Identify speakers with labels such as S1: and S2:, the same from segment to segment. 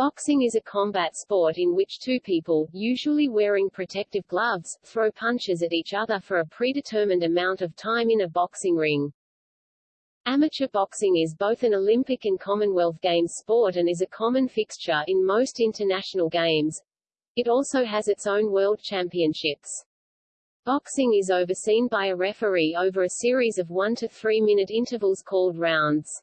S1: Boxing is a combat sport in which two people, usually wearing protective gloves, throw punches at each other for a predetermined amount of time in a boxing ring. Amateur boxing is both an Olympic and Commonwealth Games sport and is a common fixture in most international games. It also has its own world championships. Boxing is overseen by a referee over a series of one to three minute intervals called rounds.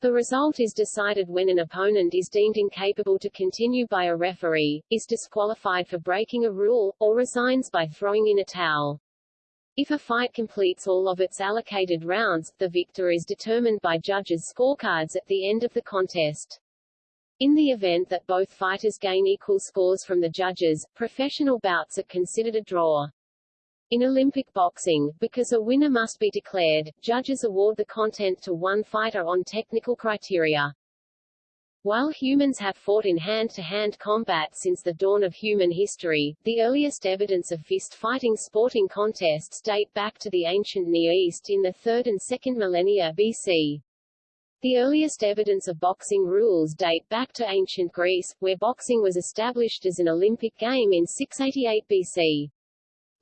S1: The result is decided when an opponent is deemed incapable to continue by a referee, is disqualified for breaking a rule, or resigns by throwing in a towel. If a fight completes all of its allocated rounds, the victor is determined by judges' scorecards at the end of the contest. In the event that both fighters gain equal scores from the judges, professional bouts are considered a draw. In Olympic boxing, because a winner must be declared, judges award the content to one fighter on technical criteria. While humans have fought in hand-to-hand -hand combat since the dawn of human history, the earliest evidence of fist-fighting sporting contests date back to the ancient Near East in the 3rd and 2nd millennia BC. The earliest evidence of boxing rules date back to ancient Greece, where boxing was established as an Olympic game in 688 BC.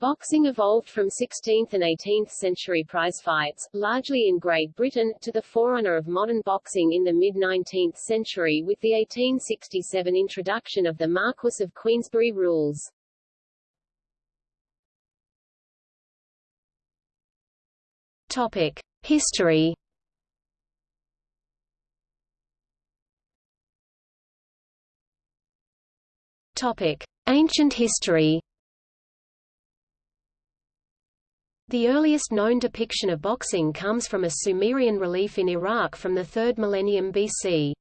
S1: Boxing evolved from 16th and 18th century prize fights, largely in Great Britain, to the forerunner of modern boxing in the mid-19th century with the 1867 introduction of the Marquess of Queensberry rules.
S2: Topic: History. Topic: Ancient history. The earliest known depiction of boxing comes from a Sumerian relief in Iraq from the 3rd millennium BC.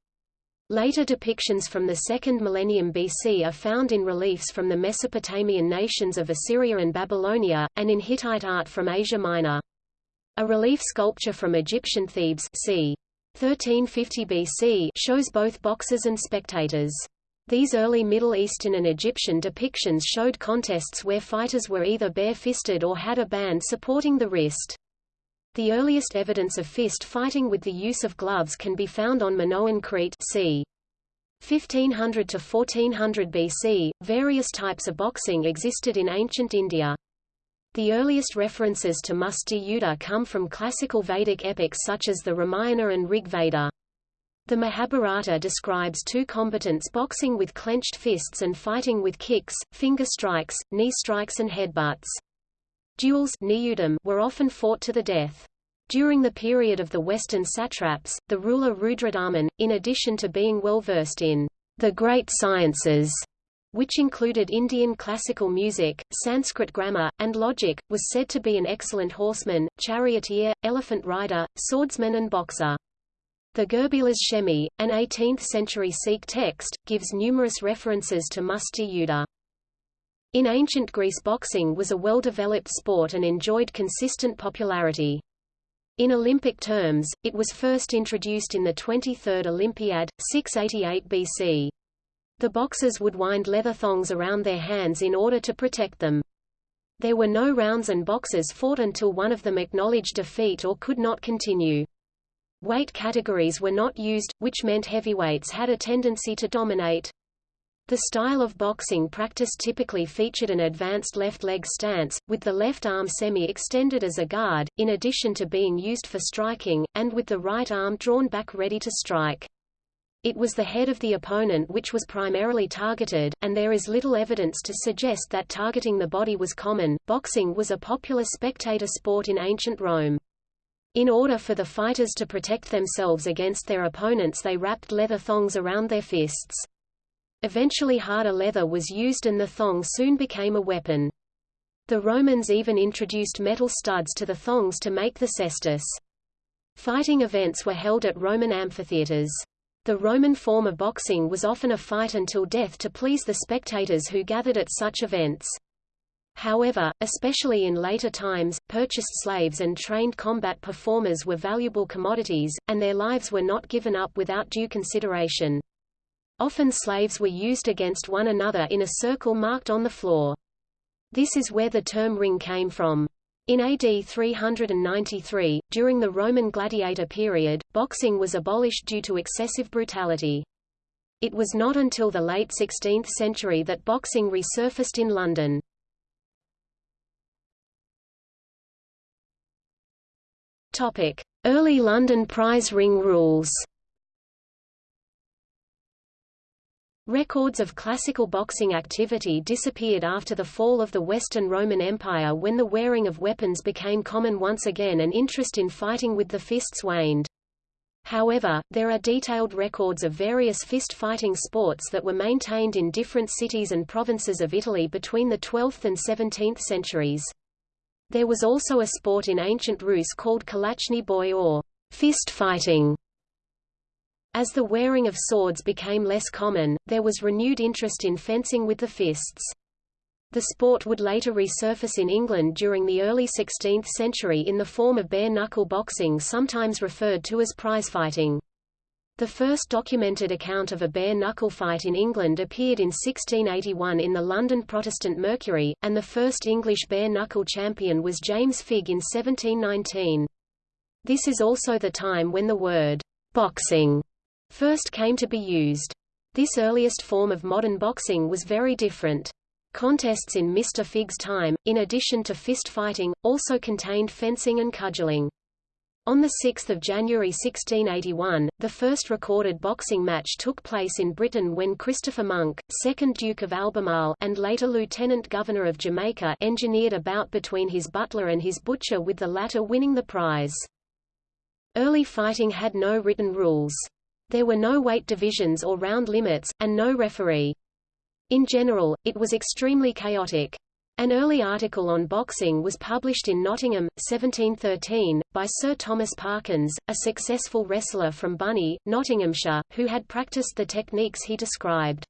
S2: Later depictions from the 2nd millennium BC are found in reliefs from the Mesopotamian nations of Assyria and Babylonia, and in Hittite art from Asia Minor. A relief sculpture from Egyptian Thebes c. 1350 BC shows both boxers and spectators. These early Middle Eastern and Egyptian depictions showed contests where fighters were either bare-fisted or had a band supporting the wrist. The earliest evidence of fist fighting with the use of gloves can be found on Minoan Crete c. 1500 to 1400 BC. Various types of boxing existed in ancient India. The earliest references to Musti Yuddha come from classical Vedic epics such as the Ramayana and Rig Veda. The Mahabharata describes two combatants boxing with clenched fists and fighting with kicks, finger strikes, knee strikes and headbutts. Duels were often fought to the death. During the period of the Western satraps, the ruler Rudradaman, in addition to being well versed in the great sciences, which included Indian classical music, Sanskrit grammar, and logic, was said to be an excellent horseman, charioteer, elephant rider, swordsman and boxer. The Gurbilas Shemi, an 18th-century Sikh text, gives numerous references to Musti Yuddha. In ancient Greece boxing was a well-developed sport and enjoyed consistent popularity. In Olympic terms, it was first introduced in the 23rd Olympiad, 688 BC. The boxers would wind leather thongs around their hands in order to protect them. There were no rounds and boxers fought until one of them acknowledged defeat or could not continue. Weight categories were not used, which meant heavyweights had a tendency to dominate. The style of boxing practiced typically featured an advanced left leg stance, with the left arm semi-extended as a guard, in addition to being used for striking, and with the right arm drawn back ready to strike. It was the head of the opponent which was primarily targeted, and there is little evidence to suggest that targeting the body was common. Boxing was a popular spectator sport in ancient Rome. In order for the fighters to protect themselves against their opponents they wrapped leather thongs around their fists. Eventually harder leather was used and the thong soon became a weapon. The Romans even introduced metal studs to the thongs to make the cestus. Fighting events were held at Roman amphitheaters. The Roman form of boxing was often a fight until death to please the spectators who gathered at such events. However, especially in later times, purchased slaves and trained combat performers were valuable commodities, and their lives were not given up without due consideration. Often slaves were used against one another in a circle marked on the floor. This is where the term ring came from. In AD 393, during the Roman gladiator period, boxing was abolished due to excessive brutality. It was not until the late 16th century that boxing resurfaced in London. Topic: Early London prize ring rules. Records of classical boxing activity disappeared after the fall of the Western Roman Empire when the wearing of weapons became common once again and interest in fighting with the fists waned. However, there are detailed records of various fist-fighting sports that were maintained in different cities and provinces of Italy between the 12th and 17th centuries. There was also a sport in ancient Rus called kalachny boy or fist fighting. As the wearing of swords became less common, there was renewed interest in fencing with the fists. The sport would later resurface in England during the early 16th century in the form of bare-knuckle boxing sometimes referred to as prizefighting. The first documented account of a bare-knuckle fight in England appeared in 1681 in the London Protestant Mercury, and the first English bare-knuckle champion was James Figg in 1719. This is also the time when the word boxing first came to be used. This earliest form of modern boxing was very different. Contests in Mr. Figg's time, in addition to fist fighting, also contained fencing and cudgelling. On 6 January 1681, the first recorded boxing match took place in Britain when Christopher Monk, 2nd Duke of Albemarle and later Lieutenant Governor of Jamaica engineered a bout between his butler and his butcher with the latter winning the prize. Early fighting had no written rules. There were no weight divisions or round limits, and no referee. In general, it was extremely chaotic. An early article on boxing was published in Nottingham, 1713, by Sir Thomas Parkins, a successful wrestler from Bunny, Nottinghamshire, who had practiced the techniques he described.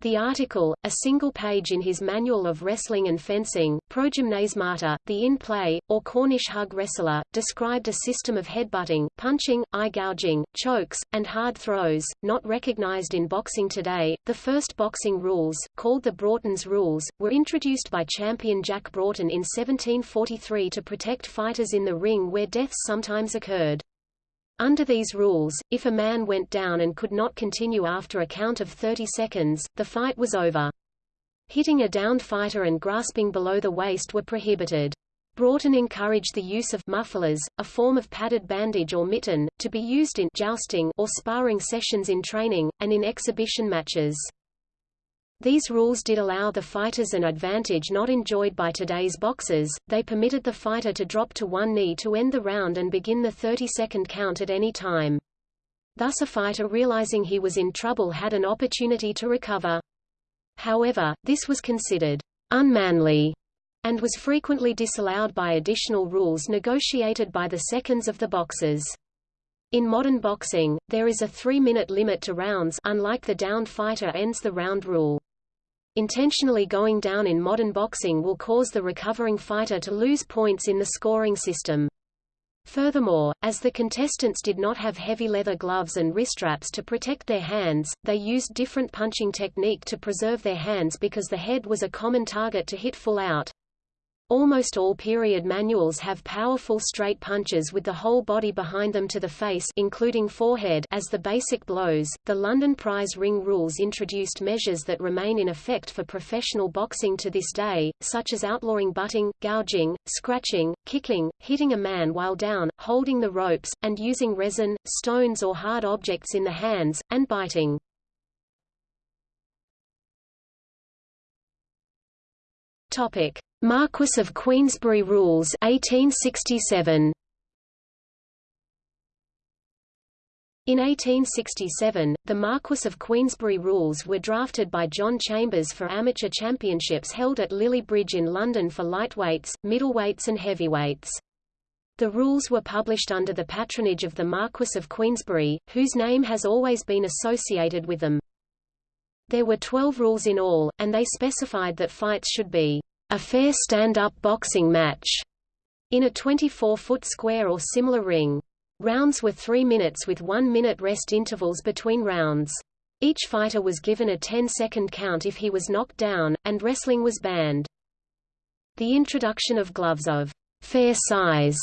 S2: The article, a single page in his Manual of Wrestling and Fencing, Progymnasmata, the in-play, or Cornish hug wrestler, described a system of headbutting, punching, eye gouging, chokes, and hard throws, not recognized in boxing today. The first boxing rules, called the Broughton's Rules, were introduced by champion Jack Broughton in 1743 to protect fighters in the ring where deaths sometimes occurred. Under these rules, if a man went down and could not continue after a count of 30 seconds, the fight was over. Hitting a downed fighter and grasping below the waist were prohibited. Broughton encouraged the use of mufflers, a form of padded bandage or mitten, to be used in jousting or sparring sessions in training, and in exhibition matches. These rules did allow the fighters an advantage not enjoyed by today's boxers, they permitted the fighter to drop to one knee to end the round and begin the 30-second count at any time. Thus a fighter realizing he was in trouble had an opportunity to recover. However, this was considered unmanly and was frequently disallowed by additional rules negotiated by the seconds of the boxers. In modern boxing, there is a three-minute limit to rounds unlike the downed fighter ends the round rule. Intentionally going down in modern boxing will cause the recovering fighter to lose points in the scoring system. Furthermore, as the contestants did not have heavy leather gloves and wrist straps to protect their hands, they used different punching technique to preserve their hands because the head was a common target to hit full out. Almost all period manuals have powerful straight punches with the whole body behind them to the face including forehead as the basic blows. The London prize ring rules introduced measures that remain in effect for professional boxing to this day, such as outlawing butting, gouging, scratching, kicking, hitting a man while down, holding the ropes, and using resin, stones or hard objects in the hands, and biting. Topic: Marquess of Queensberry Rules 1867. In 1867, the Marquess of Queensberry Rules were drafted by John Chambers for amateur championships held at Lillie Bridge in London for lightweights, middleweights and heavyweights. The rules were published under the patronage of the Marquess of Queensberry, whose name has always been associated with them. There were 12 rules in all, and they specified that fights should be a fair stand-up boxing match in a 24-foot square or similar ring. Rounds were three minutes with one-minute rest intervals between rounds. Each fighter was given a 10-second count if he was knocked down, and wrestling was banned. The introduction of gloves of fair size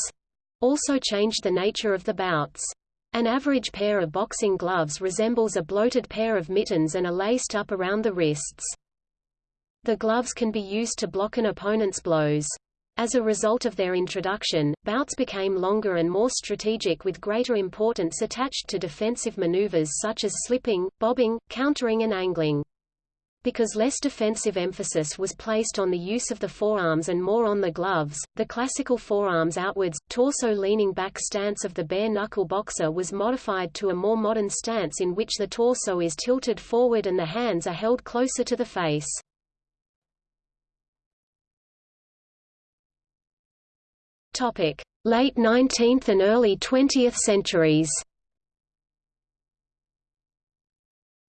S2: also changed the nature of the bouts. An average pair of boxing gloves resembles a bloated pair of mittens and are laced up around the wrists. The gloves can be used to block an opponent's blows. As a result of their introduction, bouts became longer and more strategic with greater importance attached to defensive maneuvers such as slipping, bobbing, countering and angling. Because less defensive emphasis was placed on the use of the forearms and more on the gloves, the classical forearms outwards, torso-leaning back stance of the bare-knuckle boxer was modified to a more modern stance in which the torso is tilted forward and the hands are held closer to the face. Late 19th and early 20th centuries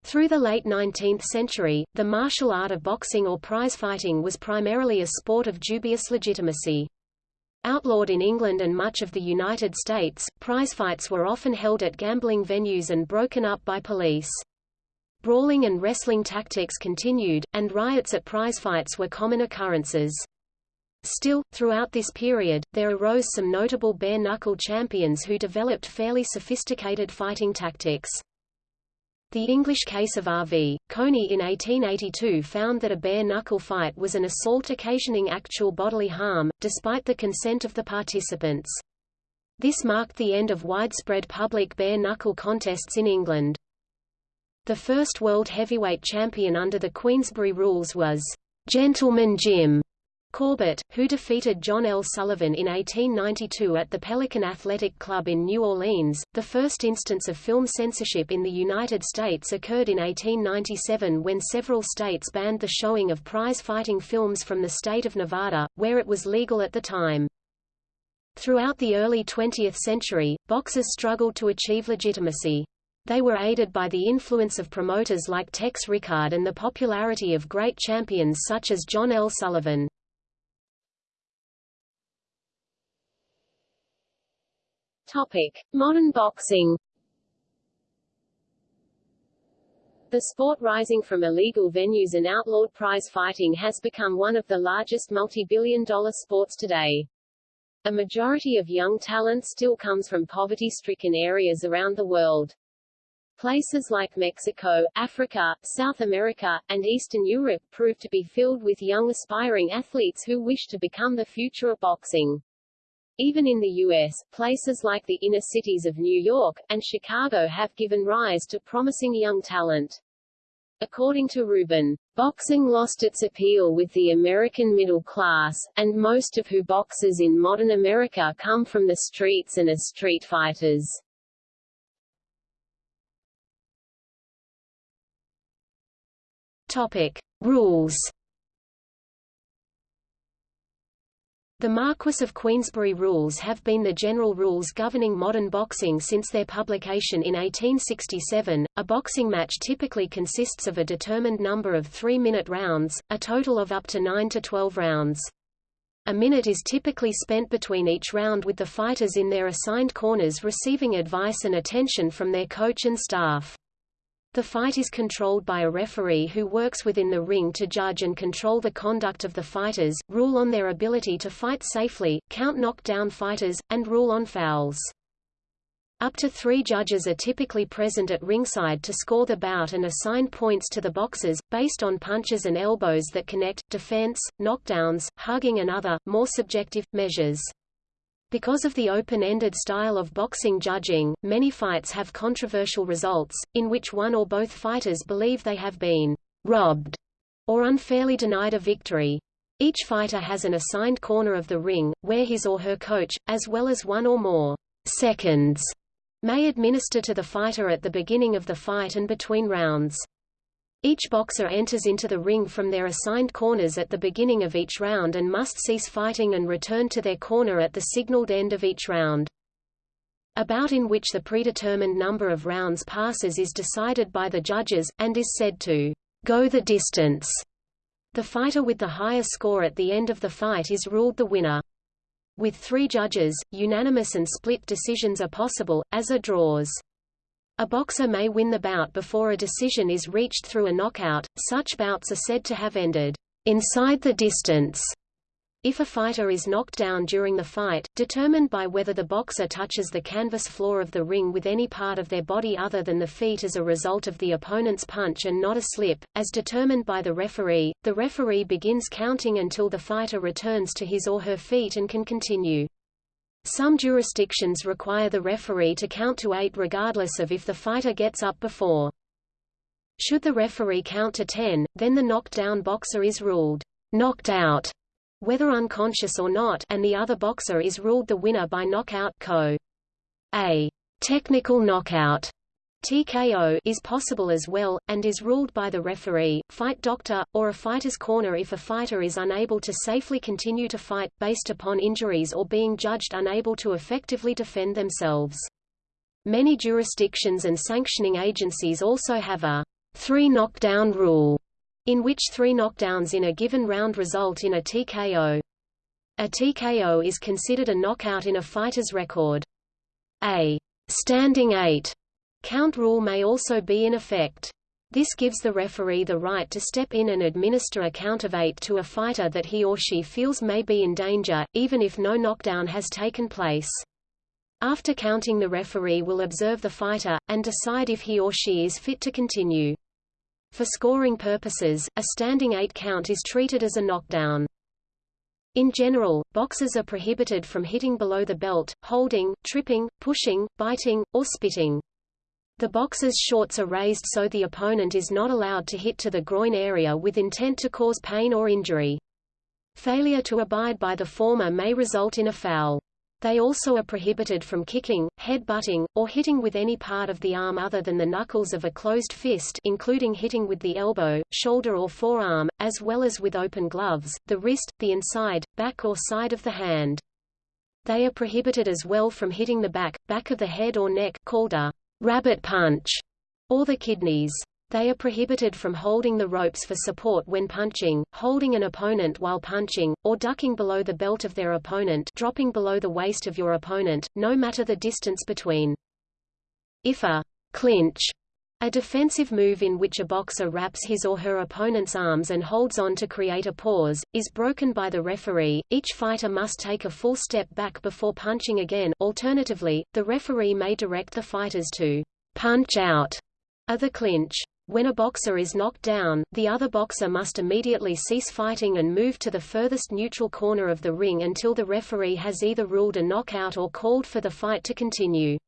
S2: Through the late 19th century, the martial art of boxing or prizefighting was primarily a sport of dubious legitimacy. Outlawed in England and much of the United States, prizefights were often held at gambling venues and broken up by police. Brawling and wrestling tactics continued, and riots at prizefights were common occurrences. Still, throughout this period, there arose some notable bare-knuckle champions who developed fairly sophisticated fighting tactics. The English case of R.V. Coney in 1882 found that a bare-knuckle fight was an assault occasioning actual bodily harm, despite the consent of the participants. This marked the end of widespread public bare-knuckle contests in England. The first world heavyweight champion under the Queensberry rules was Gentleman Jim, Corbett, who defeated John L. Sullivan in 1892 at the Pelican Athletic Club in New Orleans. The first instance of film censorship in the United States occurred in 1897 when several states banned the showing of prize fighting films from the state of Nevada, where it was legal at the time. Throughout the early 20th century, boxers struggled to achieve legitimacy. They were aided by the influence of promoters like Tex Rickard and the popularity of great champions such as John L. Sullivan.
S1: Topic: Modern boxing. The sport rising from illegal venues and outlawed prize fighting has become one of the largest multi-billion dollar sports today. A majority of young talent still comes from poverty-stricken areas around the world. Places like Mexico, Africa, South America, and Eastern Europe prove to be filled with young aspiring athletes who wish to become the future of boxing. Even in the U.S., places like the inner cities of New York, and Chicago have given rise to promising young talent. According to Rubin, boxing lost its appeal with the American middle class, and most of who boxers in modern America come from the streets and as street fighters.
S2: Topic. Rules The Marquess of Queensberry rules have been the general rules governing modern boxing since their publication in 1867. A boxing match typically consists of a determined number of three-minute rounds, a total of up to 9 to 12 rounds. A minute is typically spent between each round with the fighters in their assigned corners receiving advice and attention from their coach and staff. The fight is controlled by a referee who works within the ring to judge and control the conduct of the fighters, rule on their ability to fight safely, count knockdown fighters, and rule on fouls. Up to three judges are typically present at ringside to score the bout and assign points to the boxers, based on punches and elbows that connect, defense, knockdowns, hugging and other, more subjective, measures. Because of the open-ended style of boxing judging, many fights have controversial results, in which one or both fighters believe they have been robbed or unfairly denied a victory. Each fighter has an assigned corner of the ring, where his or her coach, as well as one or more seconds, may administer to the fighter at the beginning of the fight and between rounds. Each boxer enters into the ring from their assigned corners at the beginning of each round and must cease fighting and return to their corner at the signaled end of each round. A bout in which the predetermined number of rounds passes is decided by the judges, and is said to go the distance. The fighter with the higher score at the end of the fight is ruled the winner. With three judges, unanimous and split decisions are possible, as are draws. A boxer may win the bout before a decision is reached through a knockout. Such bouts are said to have ended inside the distance. If a fighter is knocked down during the fight, determined by whether the boxer touches the canvas floor of the ring with any part of their body other than the feet as a result of the opponent's punch and not a slip, as determined by the referee, the referee begins counting until the fighter returns to his or her feet and can continue. Some jurisdictions require the referee to count to eight regardless of if the fighter gets up before. Should the referee count to ten, then the knocked down boxer is ruled knocked out whether unconscious or not and the other boxer is ruled the winner by knockout KO. A technical knockout TKO is possible as well, and is ruled by the referee, fight doctor, or a fighter's corner if a fighter is unable to safely continue to fight, based upon injuries or being judged unable to effectively defend themselves. Many jurisdictions and sanctioning agencies also have a three knockdown rule, in which three knockdowns in a given round result in a TKO. A TKO is considered a knockout in a fighter's record. A standing eight count rule may also be in effect. This gives the referee the right to step in and administer a count of eight to a fighter that he or she feels may be in danger, even if no knockdown has taken place. After counting the referee will observe the fighter, and decide if he or she is fit to continue. For scoring purposes, a standing eight count is treated as a knockdown. In general, boxers are prohibited from hitting below the belt, holding, tripping, pushing, biting, or spitting. The boxer's shorts are raised so the opponent is not allowed to hit to the groin area with intent to cause pain or injury. Failure to abide by the former may result in a foul. They also are prohibited from kicking, head-butting, or hitting with any part of the arm other than the knuckles of a closed fist including hitting with the elbow, shoulder or forearm, as well as with open gloves, the wrist, the inside, back or side of the hand. They are prohibited as well from hitting the back, back of the head or neck called a rabbit punch, or the kidneys. They are prohibited from holding the ropes for support when punching, holding an opponent while punching, or ducking below the belt of their opponent dropping below the waist of your opponent, no matter the distance between. If a clinch a defensive move in which a boxer wraps his or her opponent's arms and holds on to create a pause, is broken by the referee, each fighter must take a full step back before punching again alternatively, the referee may direct the fighters to punch out of the clinch. When a boxer is knocked down, the other boxer must immediately cease fighting and move to the furthest neutral corner of the ring until the referee has either ruled a knockout or called for the fight to continue.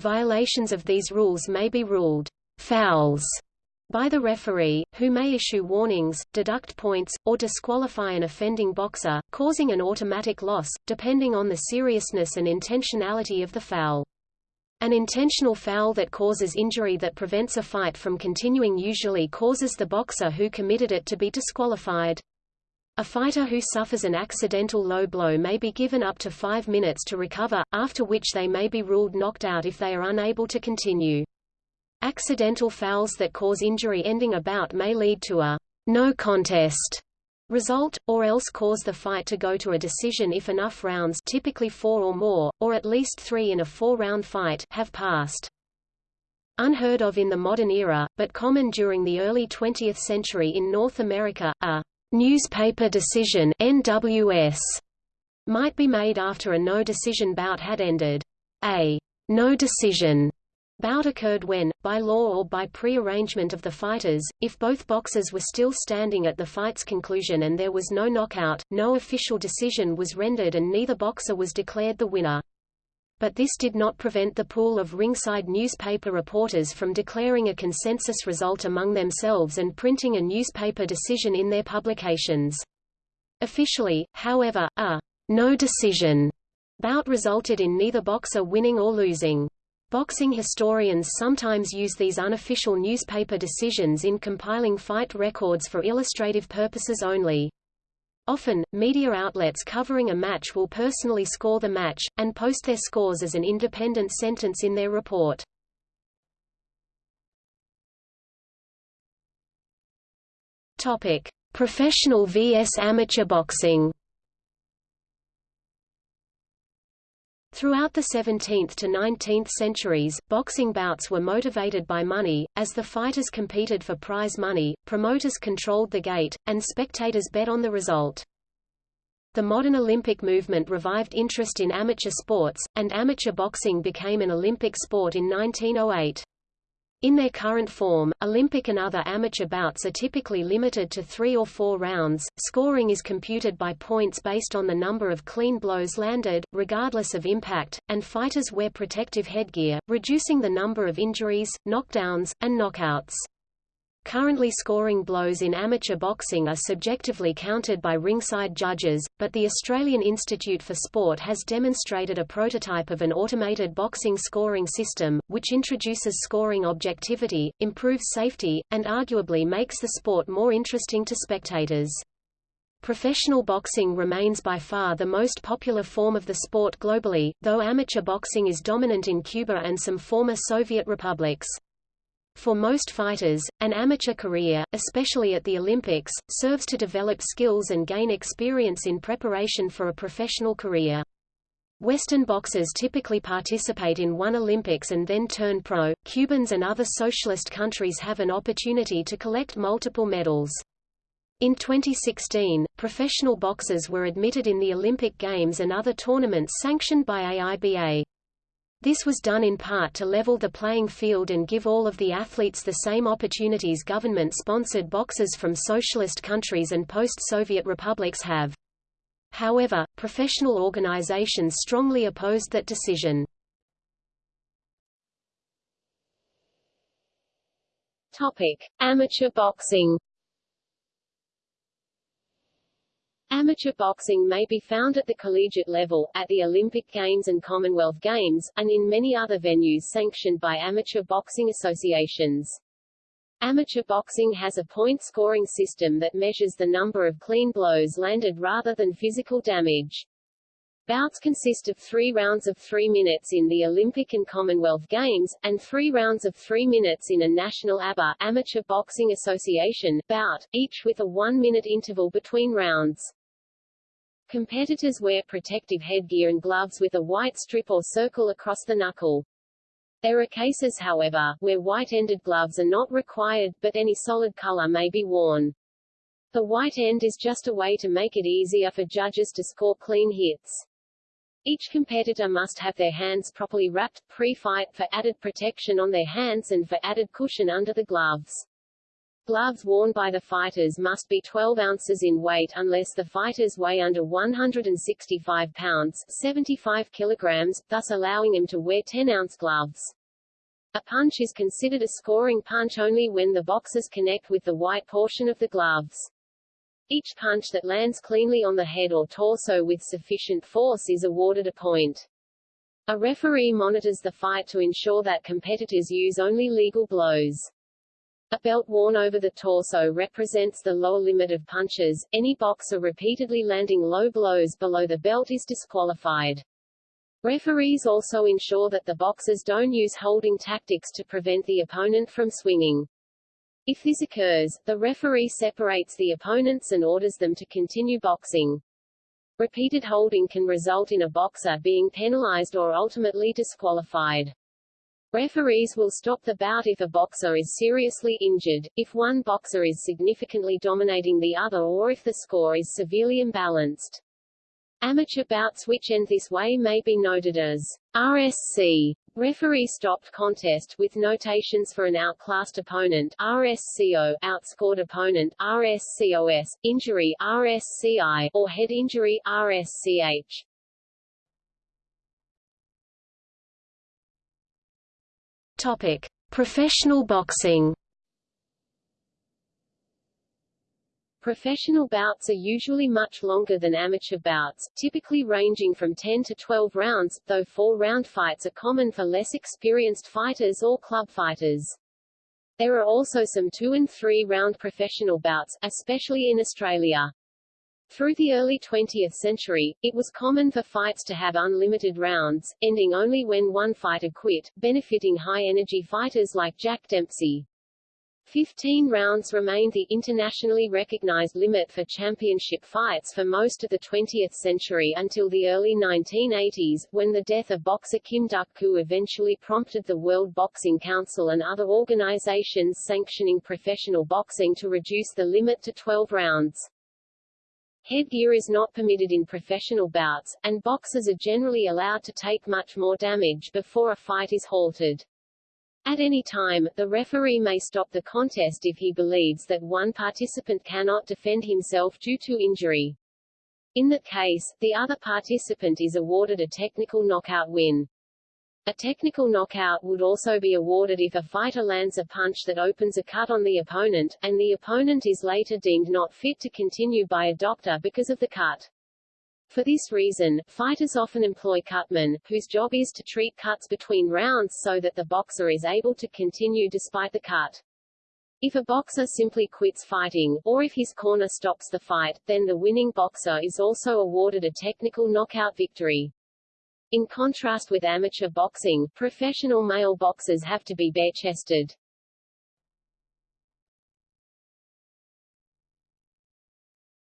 S2: Violations of these rules may be ruled fouls by the referee, who may issue warnings, deduct points, or disqualify an offending boxer, causing an automatic loss, depending on the seriousness and intentionality of the foul. An intentional foul that causes injury that prevents a fight from continuing usually causes the boxer who committed it to be disqualified. A fighter who suffers an accidental low blow may be given up to five minutes to recover, after which they may be ruled knocked out if they are unable to continue. Accidental fouls that cause injury ending a bout may lead to a no contest result, or else cause the fight to go to a decision if enough rounds typically four or more, or at least three in a four-round fight have passed. Unheard of in the modern era, but common during the early 20th century in North America, a newspaper decision NWS might be made after a no-decision bout had ended. A no decision Bout occurred when, by law or by pre-arrangement of the fighters, if both boxers were still standing at the fight's conclusion and there was no knockout, no official decision was rendered and neither boxer was declared the winner. But this did not prevent the pool of ringside newspaper reporters from declaring a consensus result among themselves and printing a newspaper decision in their publications. Officially, however, a no decision bout resulted in neither boxer winning or losing. Boxing historians sometimes use these unofficial newspaper decisions in compiling fight records for illustrative purposes only. Often, media outlets covering a match will personally score the match, and post their scores as an independent sentence in their report. Topic. Professional vs amateur boxing Throughout the 17th to 19th centuries, boxing bouts were motivated by money, as the fighters competed for prize money, promoters controlled the gate, and spectators bet on the result.
S3: The modern Olympic movement revived interest in amateur sports, and amateur boxing became an Olympic sport in 1908. In their current form, Olympic and other amateur bouts are typically limited to three or four rounds. Scoring is computed by points based on the number of clean blows landed, regardless of impact, and fighters wear protective headgear, reducing the number of injuries, knockdowns, and knockouts. Currently scoring blows in amateur boxing are subjectively counted by ringside judges, but the Australian Institute for Sport has demonstrated a prototype of an automated boxing scoring system, which introduces scoring objectivity, improves safety, and arguably makes the sport more interesting to spectators. Professional boxing remains by far the most popular form of the sport globally, though amateur boxing is dominant in Cuba and some former Soviet republics. For most fighters, an amateur career, especially at the Olympics, serves to develop skills and gain experience in preparation for a professional career. Western boxers typically participate in one Olympics and then turn pro. Cubans and other socialist countries have an opportunity to collect multiple medals. In 2016, professional boxers were admitted in the Olympic Games and other tournaments sanctioned by AIBA. This was done in part to level the playing field and give all of the athletes the same opportunities government-sponsored boxers from socialist countries and post-Soviet republics have. However, professional organizations strongly opposed that decision.
S2: Topic: Amateur boxing. Amateur boxing may be found at the collegiate level, at the Olympic Games and Commonwealth Games, and in many other venues sanctioned by amateur boxing associations. Amateur boxing has a point-scoring system that measures the number of clean blows landed rather than physical damage. Bouts consist of three rounds of three minutes in the Olympic and Commonwealth Games, and three rounds of three minutes in a National ABA Amateur Boxing Association bout, each with a one-minute interval between rounds. Competitors wear protective headgear and gloves with a white strip or circle across the knuckle. There are cases however, where white-ended gloves are not required, but any solid color may be worn. The white end is just a way to make it easier for judges to score clean hits. Each competitor must have their hands properly wrapped, pre-fight, for added protection on their hands and for added cushion under the gloves. Gloves worn by the fighters must be 12 ounces in weight unless the fighters weigh under 165 pounds 75 kilograms, thus allowing them to wear 10-ounce gloves. A punch is considered a scoring punch only when the boxers connect with the white portion of the gloves. Each punch that lands cleanly on the head or torso with sufficient force is awarded a point. A referee monitors the fight to ensure that competitors use only legal blows. A belt worn over the torso represents the lower limit of punches. Any boxer repeatedly landing low blows below the belt is disqualified. Referees also ensure that the boxers don't use holding tactics to prevent the opponent from swinging. If this occurs, the referee separates the opponents and orders them to continue boxing. Repeated holding can result in a boxer being penalized or ultimately disqualified. Referees will stop the bout if a boxer is seriously injured, if one boxer is significantly dominating the other or if the score is severely imbalanced. Amateur bouts which end this way may be noted as RSC, referee stopped contest, with notations for an outclassed opponent RSCO, outscored opponent RSCOS, injury RSCI, or head injury RSCH.
S3: Topic: Professional boxing.
S2: Professional bouts are usually much longer than amateur bouts, typically ranging from 10 to 12 rounds, though four-round fights are common for less experienced fighters or club fighters. There are also some two- and three-round professional bouts, especially in Australia. Through the early 20th century, it was common for fights to have unlimited rounds, ending only when one fighter quit, benefiting high-energy fighters like Jack Dempsey. Fifteen rounds remained the internationally recognized limit for championship fights for most of the 20th century until the early 1980s, when the death of boxer Kim Duk-koo eventually prompted the World Boxing Council and other organizations sanctioning professional boxing to reduce the limit to 12 rounds. Headgear is not permitted in professional bouts, and boxers are generally allowed to take much more damage before a fight is halted. At any time, the referee may stop the contest if he believes that one participant cannot defend himself due to injury. In that case, the other participant is awarded a technical knockout win. A technical knockout would also be awarded if a fighter lands a punch that opens a cut on the opponent, and the opponent is later deemed not fit to continue by a doctor because of the cut. For this reason, fighters often employ cutmen, whose job is to treat cuts between rounds so that the boxer is able to continue despite the cut. If a boxer simply quits fighting, or if his corner stops the fight, then the winning boxer is also awarded a technical knockout victory. In contrast with amateur boxing, professional male boxers have to be bare-chested.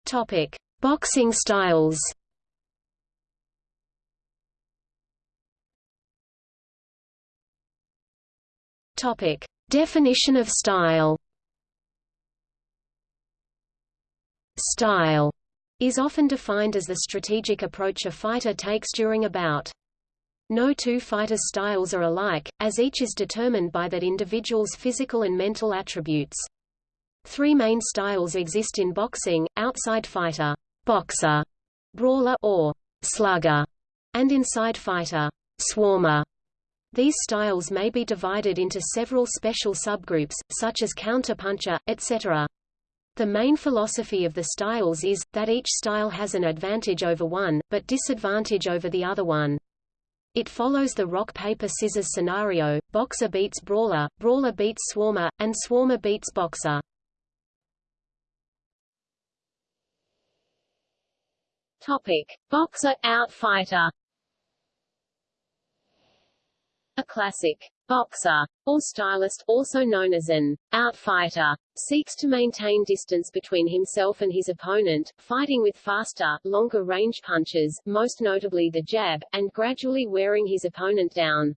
S4: Topic: Boxing styles. Topic: Definition of style. Style is often defined as the strategic approach a fighter takes during a bout. No two fighters' styles are alike, as each is determined by that individual's physical and mental attributes. Three main styles exist in boxing, outside fighter, boxer, brawler or slugger, and inside fighter, swarmer. These styles may be divided into several special subgroups, such as counterpuncher, etc. The main philosophy of the styles is, that each style has an advantage over one, but disadvantage over the other one. It follows the rock-paper-scissors scenario, boxer beats brawler, brawler beats swarmer, and swarmer beats boxer.
S2: Topic. Boxer, out fighter a classic boxer, or stylist, also known as an outfighter, seeks to maintain distance between himself and his opponent, fighting with faster, longer-range punches, most notably the jab, and gradually wearing his opponent down.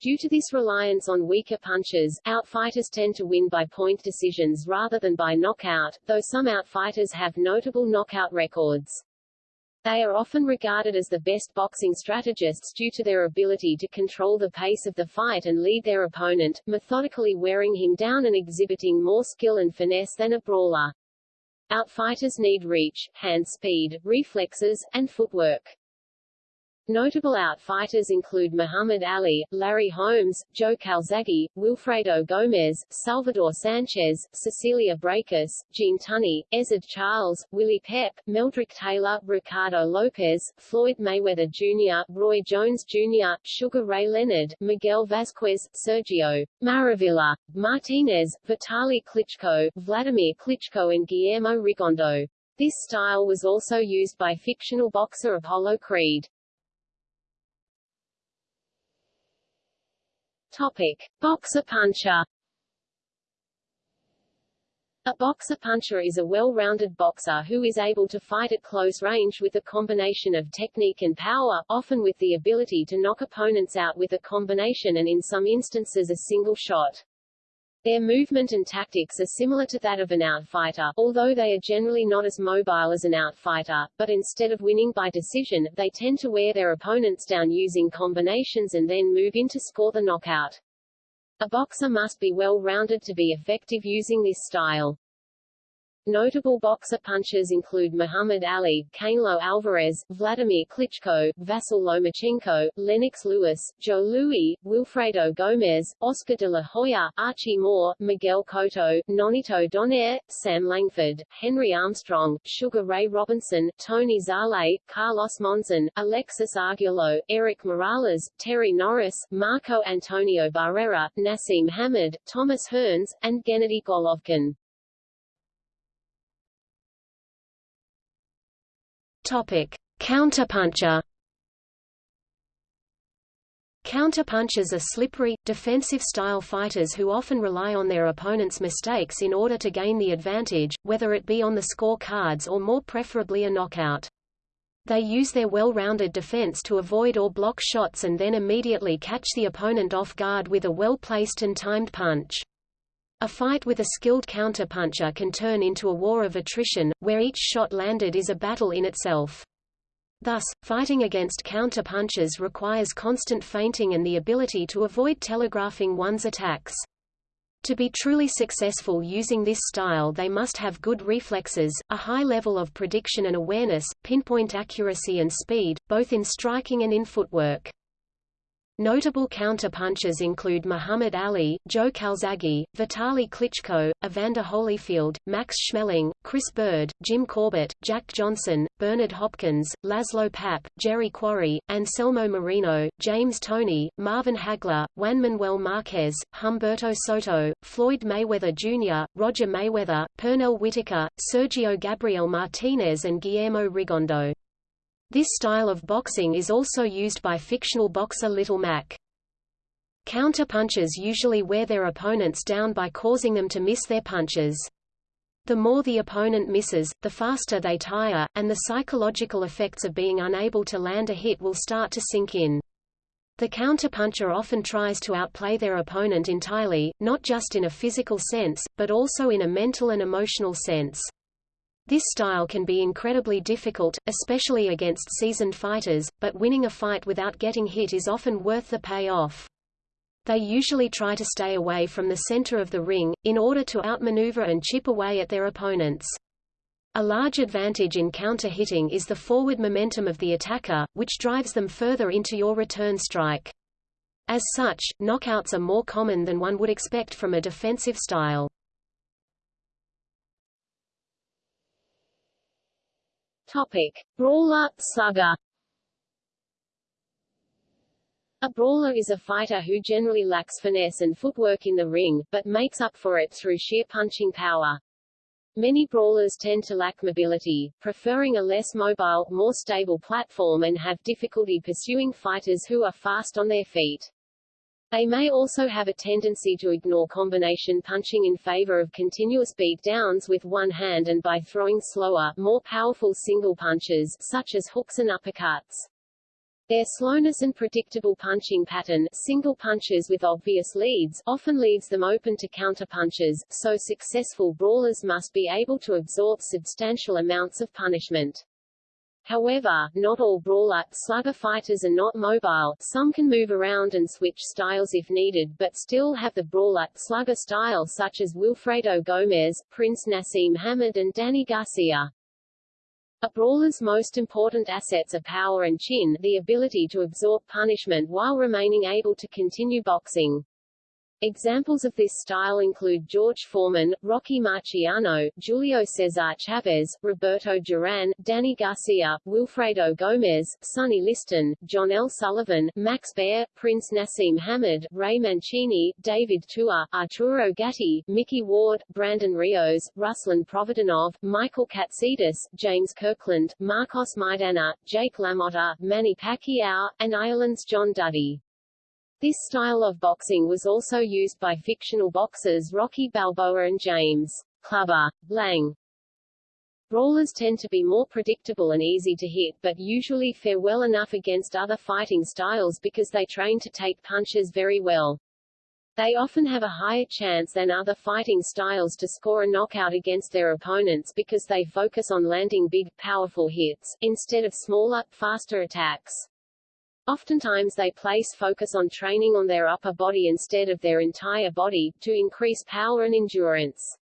S2: Due to this reliance on weaker punches, outfighters tend to win by point decisions rather than by knockout, though some outfighters have notable knockout records. They are often regarded as the best boxing strategists due to their ability to control the pace of the fight and lead their opponent, methodically wearing him down and exhibiting more skill and finesse than a brawler. Outfighters need reach, hand speed, reflexes, and footwork. Notable outfighters include Muhammad Ali, Larry Holmes, Joe Calzaghe, Wilfredo Gomez, Salvador Sanchez, Cecilia Braekhus, Gene Tunney, Ezzard Charles, Willie Pep, Meldrick Taylor, Ricardo Lopez, Floyd Mayweather Jr., Roy Jones Jr., Sugar Ray Leonard, Miguel Vasquez, Sergio Maravilla, Martinez, Vitaly Klitschko, Vladimir Klitschko and Guillermo Rigondeaux. This style was also used by fictional boxer Apollo Creed. Topic. Boxer puncher a boxer puncher is a well-rounded boxer who is able to fight at close range with a combination of technique and power, often with the ability to knock opponents out with a combination and in some instances a single shot. Their movement and tactics are similar to that of an outfighter, although they are generally not as mobile as an outfighter, but instead of winning by decision, they tend to wear their opponents down using combinations and then move in to score the knockout. A boxer must be well-rounded to be effective using this style. Notable boxer punchers include Muhammad Ali, Canelo Alvarez, Vladimir Klitschko, Vasyl Lomachenko, Lennox Lewis, Joe Louis, Wilfredo Gomez, Oscar de la Hoya, Archie Moore, Miguel Cotto, Nonito Donaire, Sam Langford, Henry Armstrong, Sugar Ray Robinson, Tony Zale, Carlos Monzon, Alexis Arguello, Erik Morales, Terry Norris, Marco Antonio Barrera, Naseem Hamed, Thomas Hearns, and Gennady Golovkin.
S4: Topic: Counterpuncher. Counterpunchers are slippery, defensive-style fighters who often rely on their opponent's mistakes in order to gain the advantage, whether it be on the score cards or more preferably a knockout. They use their well-rounded defense to avoid or block shots and then immediately catch the opponent off guard with a well-placed and timed punch.
S5: A fight with a skilled counterpuncher can turn into a war of attrition, where each shot landed is a battle in itself. Thus, fighting against counter-punches requires constant feinting and the ability to avoid telegraphing one's attacks. To be truly successful using this style they must have good reflexes, a high level of prediction and awareness, pinpoint accuracy and speed, both in striking and in footwork. Notable counter-punchers include Muhammad Ali, Joe Calzaghe, Vitaly Klitschko, Evander Holyfield, Max Schmeling, Chris Byrd, Jim Corbett, Jack Johnson, Bernard Hopkins, Laszlo Papp, Jerry Quarry, Anselmo Moreno, James Toney, Marvin Hagler, Juan Manuel Marquez, Humberto Soto, Floyd Mayweather Jr., Roger Mayweather, Pernell Whitaker, Sergio Gabriel Martinez and Guillermo Rigondeaux. This style of boxing is also used by fictional boxer Little Mac. Counter-punchers usually wear their opponents down by causing them to miss their punches. The more the opponent misses, the faster they tire, and the psychological effects of being unable to land a hit will start to sink in. The counterpuncher often tries to outplay their opponent entirely, not just in a physical sense, but also in a mental and emotional sense. This style can be incredibly difficult, especially against seasoned fighters, but winning a fight without getting hit is often worth the payoff. They usually try to stay away from the center of the ring, in order to outmaneuver and chip away at their opponents. A large advantage in counter-hitting is the forward momentum of the attacker, which drives them further into your return strike. As such, knockouts are more common than one would expect from a defensive style.
S2: Topic: Brawler, slugger. A brawler is a fighter who generally lacks finesse and footwork in the ring, but makes up for it through sheer punching power. Many brawlers tend to lack mobility, preferring a less mobile, more stable platform and have difficulty pursuing fighters who are fast on their feet. They may also have a tendency to ignore combination punching in favor of continuous beat downs with one hand and by throwing slower, more powerful single punches, such as hooks and uppercuts. Their slowness and predictable punching pattern single punches with obvious leads often leaves them open to counterpunches, so successful brawlers must be able to absorb substantial amounts of punishment. However, not all brawler, slugger fighters are not mobile, some can move around and switch styles if needed but still have the brawler, slugger style such as Wilfredo Gomez, Prince Naseem Hamed and Danny Garcia. A brawler's most important assets are power and chin, the ability to absorb punishment while remaining able to continue boxing. Examples of this style include George Foreman, Rocky Marciano, Julio Cesar Chavez, Roberto Duran, Danny Garcia, Wilfredo Gomez, Sonny Liston, John L. Sullivan, Max Baer, Prince Naseem Hamed, Ray Mancini, David Tua, Arturo Gatti, Mickey Ward, Brandon Rios, Ruslan Provodnov, Michael Katsidis, James Kirkland, Marcos Maidana, Jake LaMotta, Manny Pacquiao, and Ireland's John Duddy. This style of boxing was also used by fictional boxers Rocky Balboa and James Clubber Lang. Brawlers tend to be more predictable and easy to hit but usually fare well enough against other fighting styles because they train to take punches very well. They often have a higher chance than other fighting styles to score a knockout against their opponents because they focus on landing big, powerful hits, instead of smaller, faster attacks. Oftentimes they place focus on training on their upper body instead of their entire body, to increase power and endurance.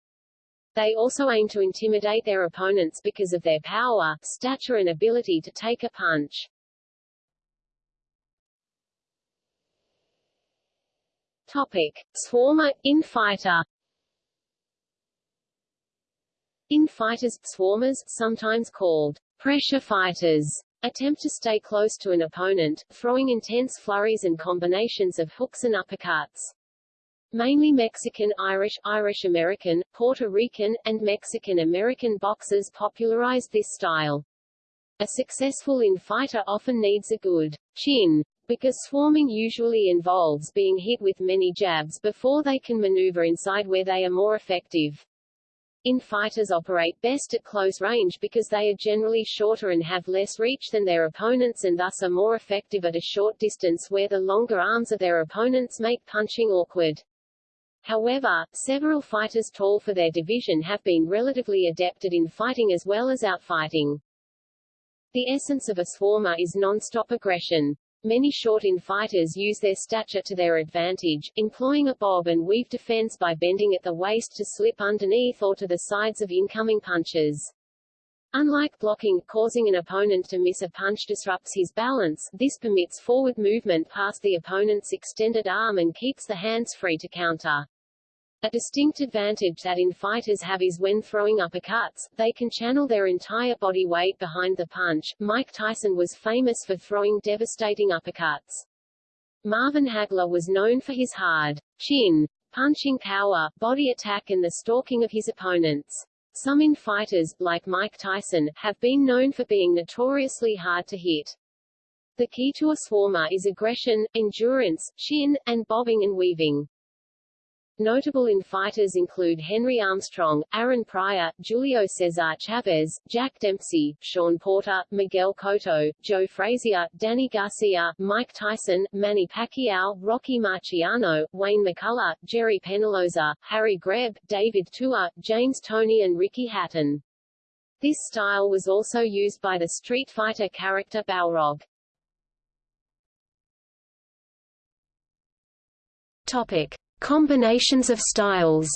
S2: They also aim to intimidate their opponents because of their power, stature and ability to take a punch. Topic. Swarmer, infighter Infighters, swarmers, sometimes called pressure fighters, attempt to stay close to an opponent, throwing intense flurries and combinations of hooks and uppercuts. Mainly Mexican, Irish, Irish-American, Puerto Rican, and Mexican-American boxers popularized this style. A successful in-fighter often needs a good chin, because swarming usually involves being hit with many jabs before they can maneuver inside where they are more effective. In-fighters operate best at close range because they are generally shorter and have less reach than their opponents and thus are more effective at a short distance where the longer arms of their opponents make punching awkward.
S1: However, several fighters tall for their division have been relatively adepted in fighting as well as outfighting. The essence of a swarmer is non-stop aggression. Many short-in fighters use their stature to their advantage, employing a bob and weave defense by bending at the waist to slip underneath or to the sides of incoming punches. Unlike blocking, causing an opponent to miss a punch disrupts his balance, this permits forward movement past the opponent's extended arm and keeps the hands free to counter. A distinct advantage that in fighters have is when throwing uppercuts, they can channel their entire body weight behind the punch. Mike Tyson was famous for throwing devastating uppercuts. Marvin Hagler was known for his hard chin, punching power, body attack and the stalking of his opponents. Some in fighters, like Mike Tyson, have been known for being notoriously hard to hit. The key to a swarmer is aggression, endurance, chin, and bobbing and weaving. Notable in fighters include Henry Armstrong, Aaron Pryor, Julio Cesar Chavez, Jack Dempsey, Shawn Porter, Miguel Cotto, Joe Frazier, Danny Garcia, Mike Tyson, Manny Pacquiao, Rocky Marciano, Wayne McCullough, Gerry Peñalosa, Harry Greb, David Tua, James Toney and Ricky Hatton. This style was also used by the Street Fighter character Balrog.
S2: Topic. Combinations of styles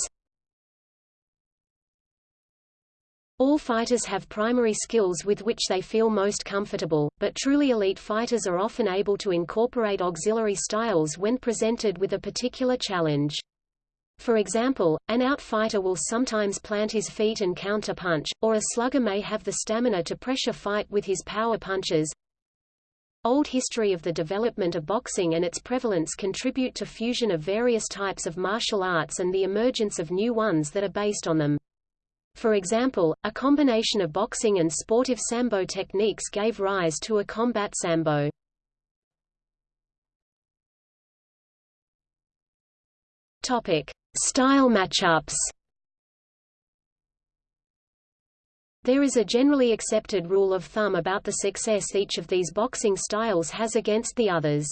S2: All fighters have primary skills with which they feel most comfortable, but truly elite fighters are often able to incorporate auxiliary styles when presented with a particular challenge. For example, an outfighter will sometimes plant his feet and counter-punch, or a slugger may have the stamina to pressure fight with his power punches, Old history of the development of boxing and its prevalence contribute to fusion of various types of martial arts and the emergence of new ones that are based on them. For example, a combination of boxing and sportive sambo techniques gave rise to a combat sambo. Topic: Style matchups. There is a generally accepted rule of thumb about the success each of these boxing styles has against the others.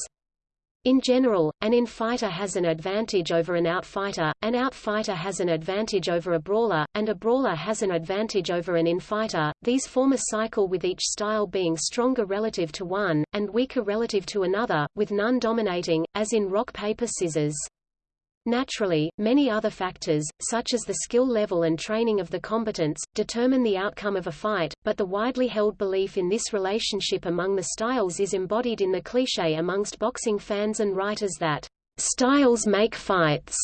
S2: In general, an in-fighter has an advantage over an out-fighter, an out-fighter has an advantage over a brawler, and a brawler has an advantage over an in-fighter. These form a cycle with each style being stronger relative to one, and weaker relative to another, with none dominating, as in rock-paper-scissors. Naturally, many other factors, such as the skill level and training of the combatants, determine the outcome of a fight, but the widely held belief in this relationship among the styles is embodied in the cliché amongst boxing fans and writers that, "...styles make fights."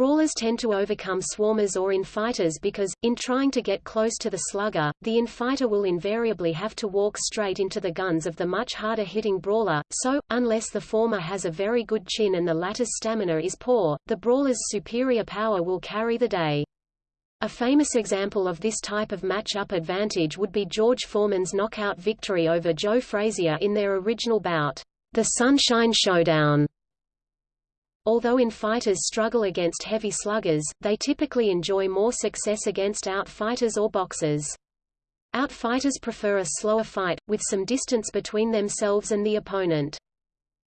S2: Brawlers tend to overcome swarmers or in-fighters because, in trying to get close to the slugger, the in-fighter will invariably have to walk straight into the guns of the much harder-hitting brawler, so, unless the former has a very good chin and the latter's stamina is poor, the brawler's superior power will carry the day. A famous example of this type of match-up advantage would be George Foreman's knockout victory over Joe Frazier in their original bout, the Sunshine Showdown. Although in-fighters struggle against heavy sluggers, they typically enjoy more success against out-fighters or boxers. Out-fighters prefer a slower fight, with some distance between themselves and the opponent.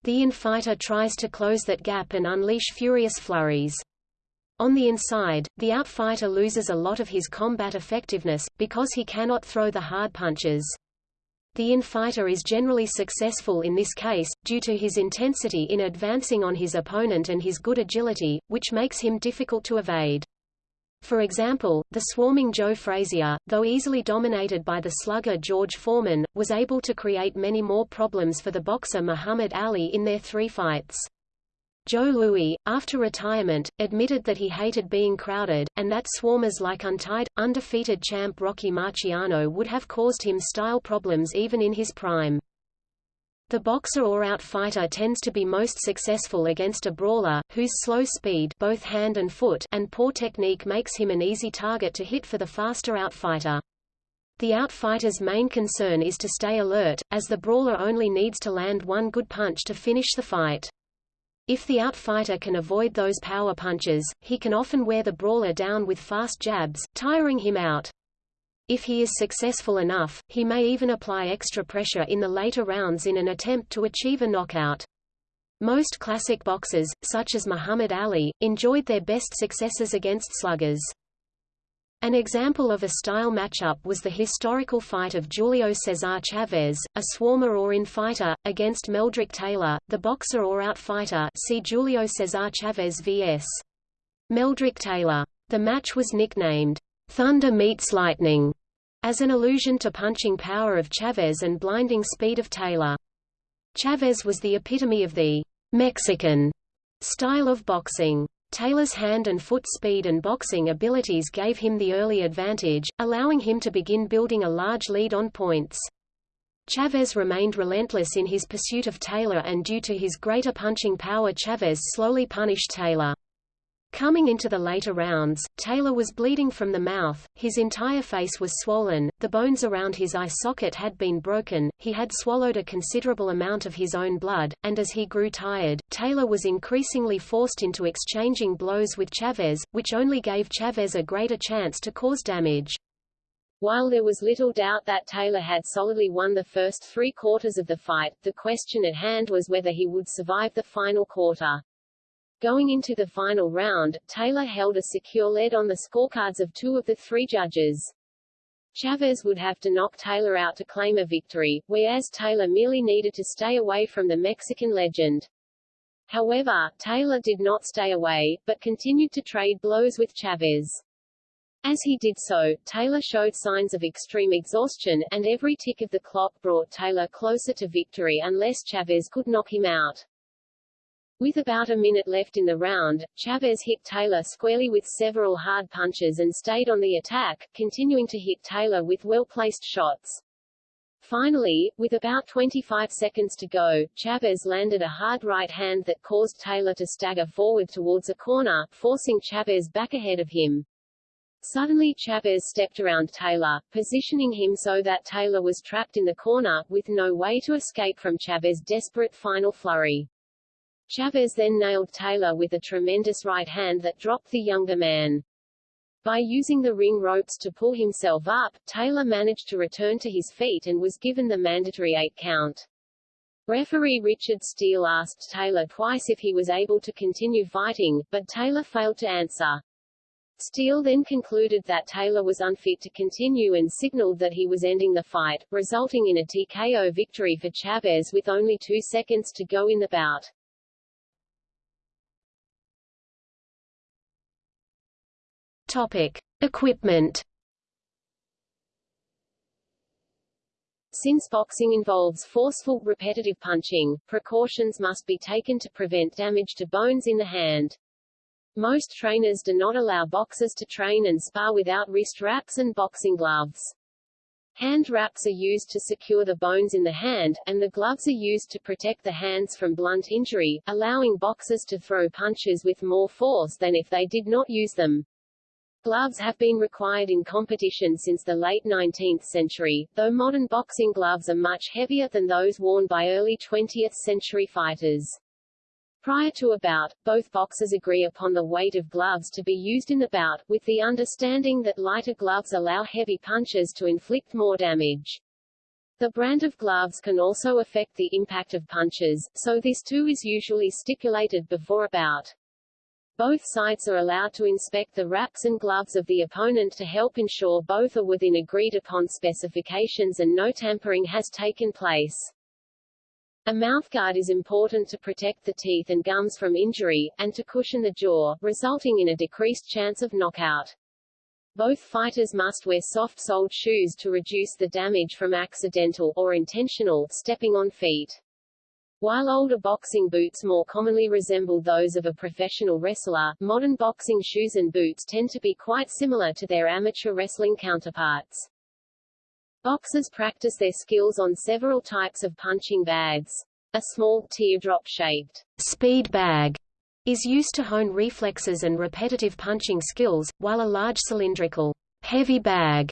S2: The in-fighter tries to close that gap and unleash furious flurries. On the inside, the out-fighter loses a lot of his combat effectiveness, because he cannot throw the hard punches. The in-fighter is generally successful in this case, due to his intensity in advancing on his opponent and his good agility, which makes him difficult to evade. For example, the swarming Joe Frazier, though easily dominated by the slugger George Foreman, was able to create many more problems for the boxer Muhammad Ali in their three fights. Joe Louis, after retirement, admitted that he hated being crowded, and that swarmers like untied, undefeated champ Rocky Marciano would have caused him style problems even in his prime. The boxer or out-fighter tends to be most successful against a brawler, whose slow speed both hand and, foot and poor technique makes him an easy target to hit for the faster out-fighter. The out-fighter's main concern is to stay alert, as the brawler only needs to land one good punch to finish the fight. If the outfighter can avoid those power punches, he can often wear the brawler down with fast jabs, tiring him out. If he is successful enough, he may even apply extra pressure in the later rounds in an attempt to achieve a knockout.
S6: Most classic boxers, such as Muhammad Ali, enjoyed their best successes against sluggers. An example of a style matchup was the historical fight of Julio Cesar Chavez, a swarmer or in-fighter, against Meldrick Taylor, the boxer or out-fighter see Julio Cesar Chavez vs. Meldrick Taylor. The match was nicknamed, Thunder Meets Lightning, as an allusion to punching power of Chavez and blinding speed of Taylor. Chavez was the epitome of the Mexican style of boxing. Taylor's hand and foot speed and boxing abilities gave him the early advantage, allowing him to begin building a large lead on points. Chavez remained relentless in his pursuit of Taylor and due to his greater punching power Chavez slowly punished Taylor. Coming into the later rounds, Taylor was bleeding from the mouth, his entire face was swollen, the bones around his eye socket had been broken, he had swallowed a considerable amount of his own blood, and as he grew tired, Taylor was increasingly forced into exchanging blows with Chavez, which only gave Chavez a greater chance to cause damage.
S2: While there was little doubt that Taylor had solidly won the first three quarters of the fight, the question at hand was whether he would survive the final quarter. Going into the final round, Taylor held a secure lead on the scorecards of two of the three judges. Chavez would have to knock Taylor out to claim a victory, whereas Taylor merely needed to stay away from the Mexican legend. However, Taylor did not stay away, but continued to trade blows with Chavez. As he did so, Taylor showed signs of extreme exhaustion, and every tick of the clock brought Taylor closer to victory unless Chavez could knock him out. With about a minute left in the round, Chavez hit Taylor squarely with several hard punches and stayed on the attack, continuing to hit Taylor with well-placed shots. Finally, with about 25 seconds to go, Chavez landed a hard right hand that caused Taylor to stagger forward towards a corner, forcing Chavez back ahead of him. Suddenly Chavez stepped around Taylor, positioning him so that Taylor was trapped in the corner, with no way to escape from Chavez's desperate final flurry. Chavez then nailed Taylor with a tremendous right hand that dropped the younger man. By using the ring ropes to pull himself up, Taylor managed to return to his feet and was given the mandatory eight count. Referee Richard Steele asked Taylor twice if he was able to continue fighting, but Taylor failed to answer. Steele then concluded that Taylor was unfit to continue and signaled that he was ending the fight, resulting in a TKO victory for Chavez with only two seconds to go in the bout.
S6: Topic: Equipment.
S2: Since boxing involves forceful, repetitive punching, precautions must be taken to prevent damage to bones in the hand. Most trainers do not allow boxers to train and spar without wrist wraps and boxing gloves. Hand wraps are used to secure the bones in the hand, and the gloves are used to protect the hands from blunt injury, allowing boxers to throw punches with more force than if they did not use them. Gloves have been required in competition since the late 19th century, though modern boxing gloves are much heavier than those worn by early 20th century fighters. Prior to a bout, both boxers agree upon the weight of gloves to be used in the bout, with the understanding that lighter gloves allow heavy punches to inflict more damage. The brand of gloves can also affect the impact of punches, so this too is usually stipulated before a bout. Both sides are allowed to inspect the wraps and gloves of the opponent to help ensure both are within agreed upon specifications and no tampering has taken place. A mouthguard is important to protect the teeth and gums from injury, and to cushion the jaw, resulting in a decreased chance of knockout. Both fighters must wear soft-soled shoes to reduce the damage from accidental or intentional stepping on feet. While older boxing boots more commonly resemble those of a professional wrestler, modern boxing shoes and boots tend to be quite similar to their amateur wrestling counterparts. Boxers practice their skills on several types of punching bags. A small, teardrop-shaped speed bag is used to hone reflexes and repetitive punching skills, while a large cylindrical heavy bag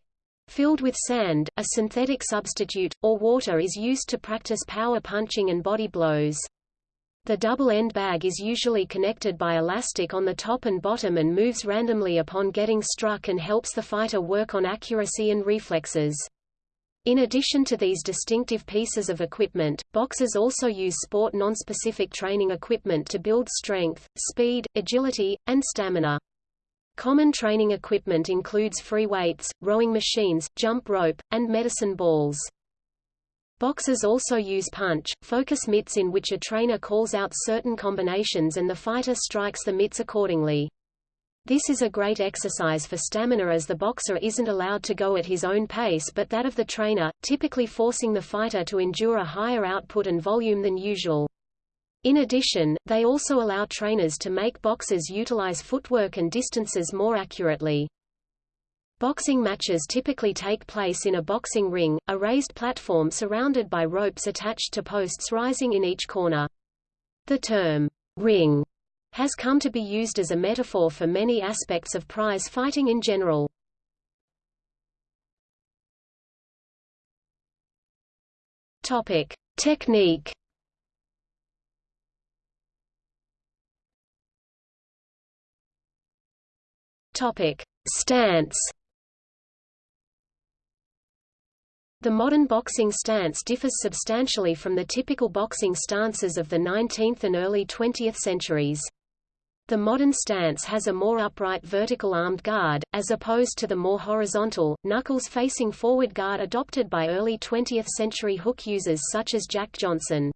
S2: Filled with sand, a synthetic substitute, or water is used to practice power punching and body blows. The double-end bag is usually connected by elastic on the top and bottom and moves randomly upon getting struck and helps the fighter work on accuracy and reflexes. In addition to these distinctive pieces of equipment, boxers also use sport non-specific training equipment to build strength, speed, agility, and stamina. Common training equipment includes free weights, rowing machines, jump rope, and medicine balls. Boxers also use punch, focus mitts in which a trainer calls out certain combinations and the fighter strikes the mitts accordingly. This is a great exercise for stamina as the boxer isn't allowed to go at his own pace but that of the trainer, typically forcing the fighter to endure a higher output and volume than usual. In addition, they also allow trainers to make boxers utilize footwork and distances more accurately. Boxing matches typically take place in a boxing ring, a raised platform surrounded by ropes attached to posts rising in each corner. The term, ring, has come to be used as a metaphor for many aspects of prize fighting in general. Topic. Technique Topic. Stance The modern boxing stance differs substantially from the typical boxing stances of the 19th and early 20th centuries. The modern stance has a more upright vertical armed guard, as opposed to the more horizontal, knuckles-facing forward guard adopted by early 20th century hook users such as Jack Johnson.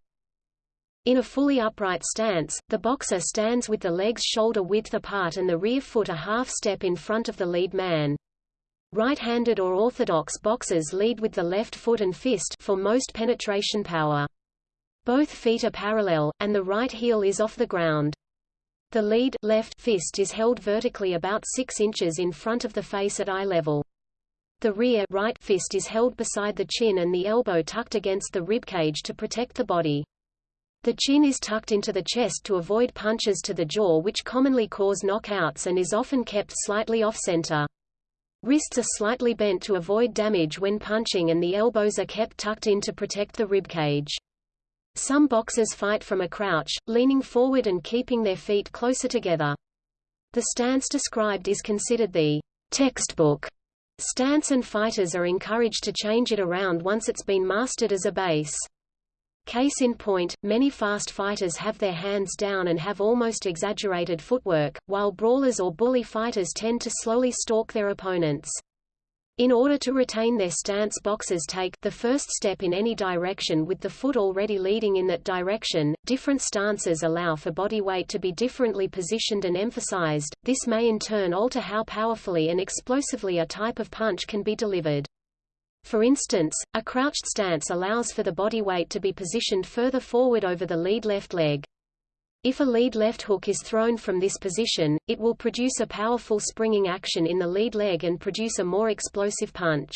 S2: In a fully upright stance, the boxer stands with the legs shoulder width apart and the rear foot a half step in front of the lead man. Right-handed or orthodox boxers lead with the left foot and fist for most penetration power. Both feet are parallel, and the right heel is off the ground. The lead left fist is held vertically about 6 inches in front of the face at eye level. The rear right fist is held beside the chin and the elbow tucked against the ribcage to protect the body. The chin is tucked into the chest to avoid punches to the jaw which commonly cause knockouts and is often kept slightly off-center. Wrists are slightly bent to avoid damage when punching and the elbows are kept tucked in to protect the ribcage. Some boxers fight from a crouch, leaning forward and keeping their feet closer together. The stance described is considered the textbook stance and fighters are encouraged to change it around once it's been mastered as a base. Case in point, many fast fighters have their hands down and have almost exaggerated footwork, while brawlers or bully fighters tend to slowly stalk their opponents. In order to retain their stance boxers take the first step in any direction with the foot already leading in that direction. Different stances allow for body weight to be differently positioned and emphasized. This may in turn alter how powerfully and explosively a type of punch can be delivered. For instance, a crouched stance allows for the body weight to be positioned further forward over the lead left leg. If a lead left hook is thrown from this position, it will produce a powerful springing action in the lead leg and produce a more explosive punch.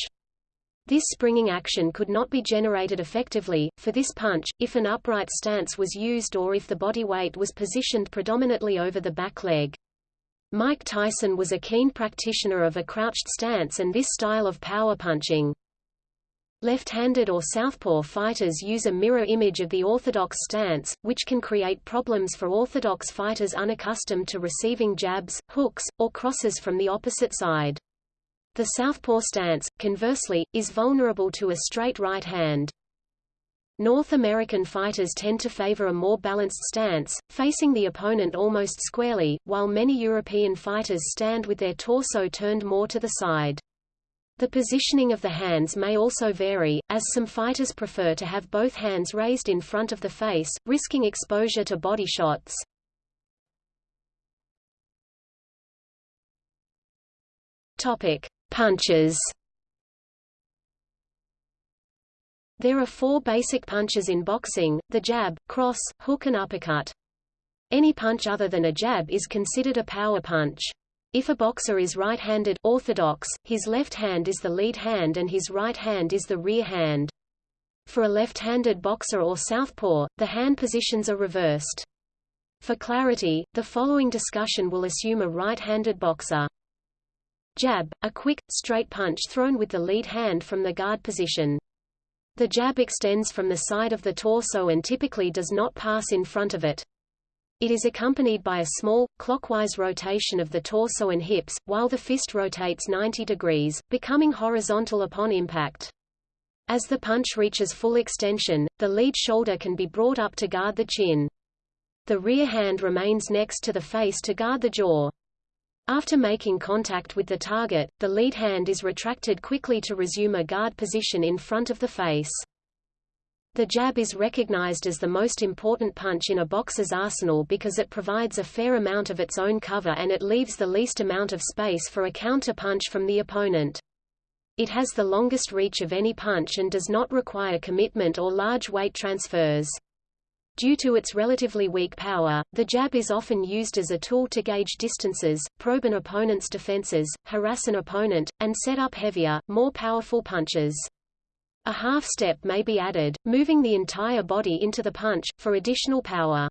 S2: This springing action could not be generated effectively, for this punch, if an upright stance was used or if the body weight was positioned predominantly over the back leg. Mike Tyson was a keen practitioner of a crouched stance and this style of power punching. Left-handed or southpaw fighters use a mirror image of the orthodox stance, which can create problems for orthodox fighters unaccustomed to receiving jabs, hooks, or crosses from the opposite side. The southpaw stance, conversely, is vulnerable to a straight right hand. North American fighters tend to favor a more balanced stance, facing the opponent almost squarely, while many European fighters stand with their torso turned more to the side. The positioning of the hands may also vary, as some fighters prefer to have both hands raised in front of the face, risking exposure to body shots. Topic: Punches. There are four basic punches in boxing, the jab, cross, hook and uppercut. Any punch other than a jab is considered a power punch. If a boxer is right-handed orthodox, his left hand is the lead hand and his right hand is the rear hand. For a left-handed boxer or southpaw, the hand positions are reversed. For clarity, the following discussion will assume a right-handed boxer. Jab, a quick, straight punch thrown with the lead hand from the guard position. The jab extends from the side of the torso and typically does not pass in front of it. It is accompanied by a small, clockwise rotation of the torso and hips, while the fist rotates 90 degrees, becoming horizontal upon impact. As the punch reaches full extension, the lead shoulder can be brought up to guard the chin. The rear hand remains next to the face to guard the jaw. After making contact with the target, the lead hand is retracted quickly to resume a guard position in front of the face. The jab is recognized as the most important punch in a boxer's arsenal because it provides a fair amount of its own cover and it leaves the least amount of space for a counter punch from the opponent. It has the longest reach of any punch and does not require commitment or large weight transfers. Due to its relatively weak power, the jab is often used as a tool to gauge distances, probe an opponent's defenses, harass an opponent, and set up heavier, more powerful punches. A half step may be added, moving the entire body into the punch, for additional power.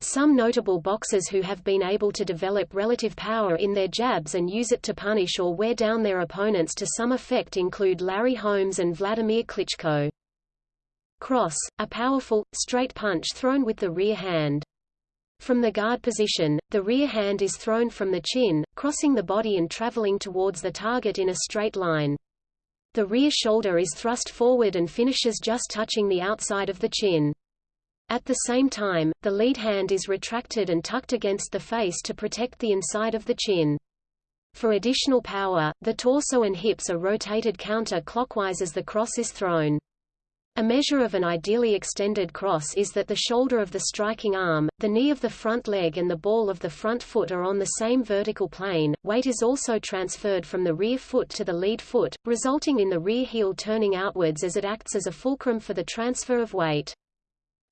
S2: Some notable boxers who have been able to develop relative power in their jabs and use it to punish or wear down their opponents to some effect include Larry Holmes and Vladimir Klitschko. Cross, a powerful, straight punch thrown with the rear hand. From the guard position, the rear hand is thrown from the chin, crossing the body and traveling towards the target in a straight line. The rear shoulder is thrust forward and finishes just touching the outside of the chin. At the same time, the lead hand is retracted and tucked against the face to protect the inside of the chin. For additional power, the torso and hips are rotated counter-clockwise as the cross is thrown. A measure of an ideally extended cross is that the shoulder of the striking arm, the knee of the front leg and the ball of the front foot are on the same vertical plane. Weight is also transferred from the rear foot to the lead foot, resulting in the rear heel turning outwards as it acts as a fulcrum for the transfer of weight.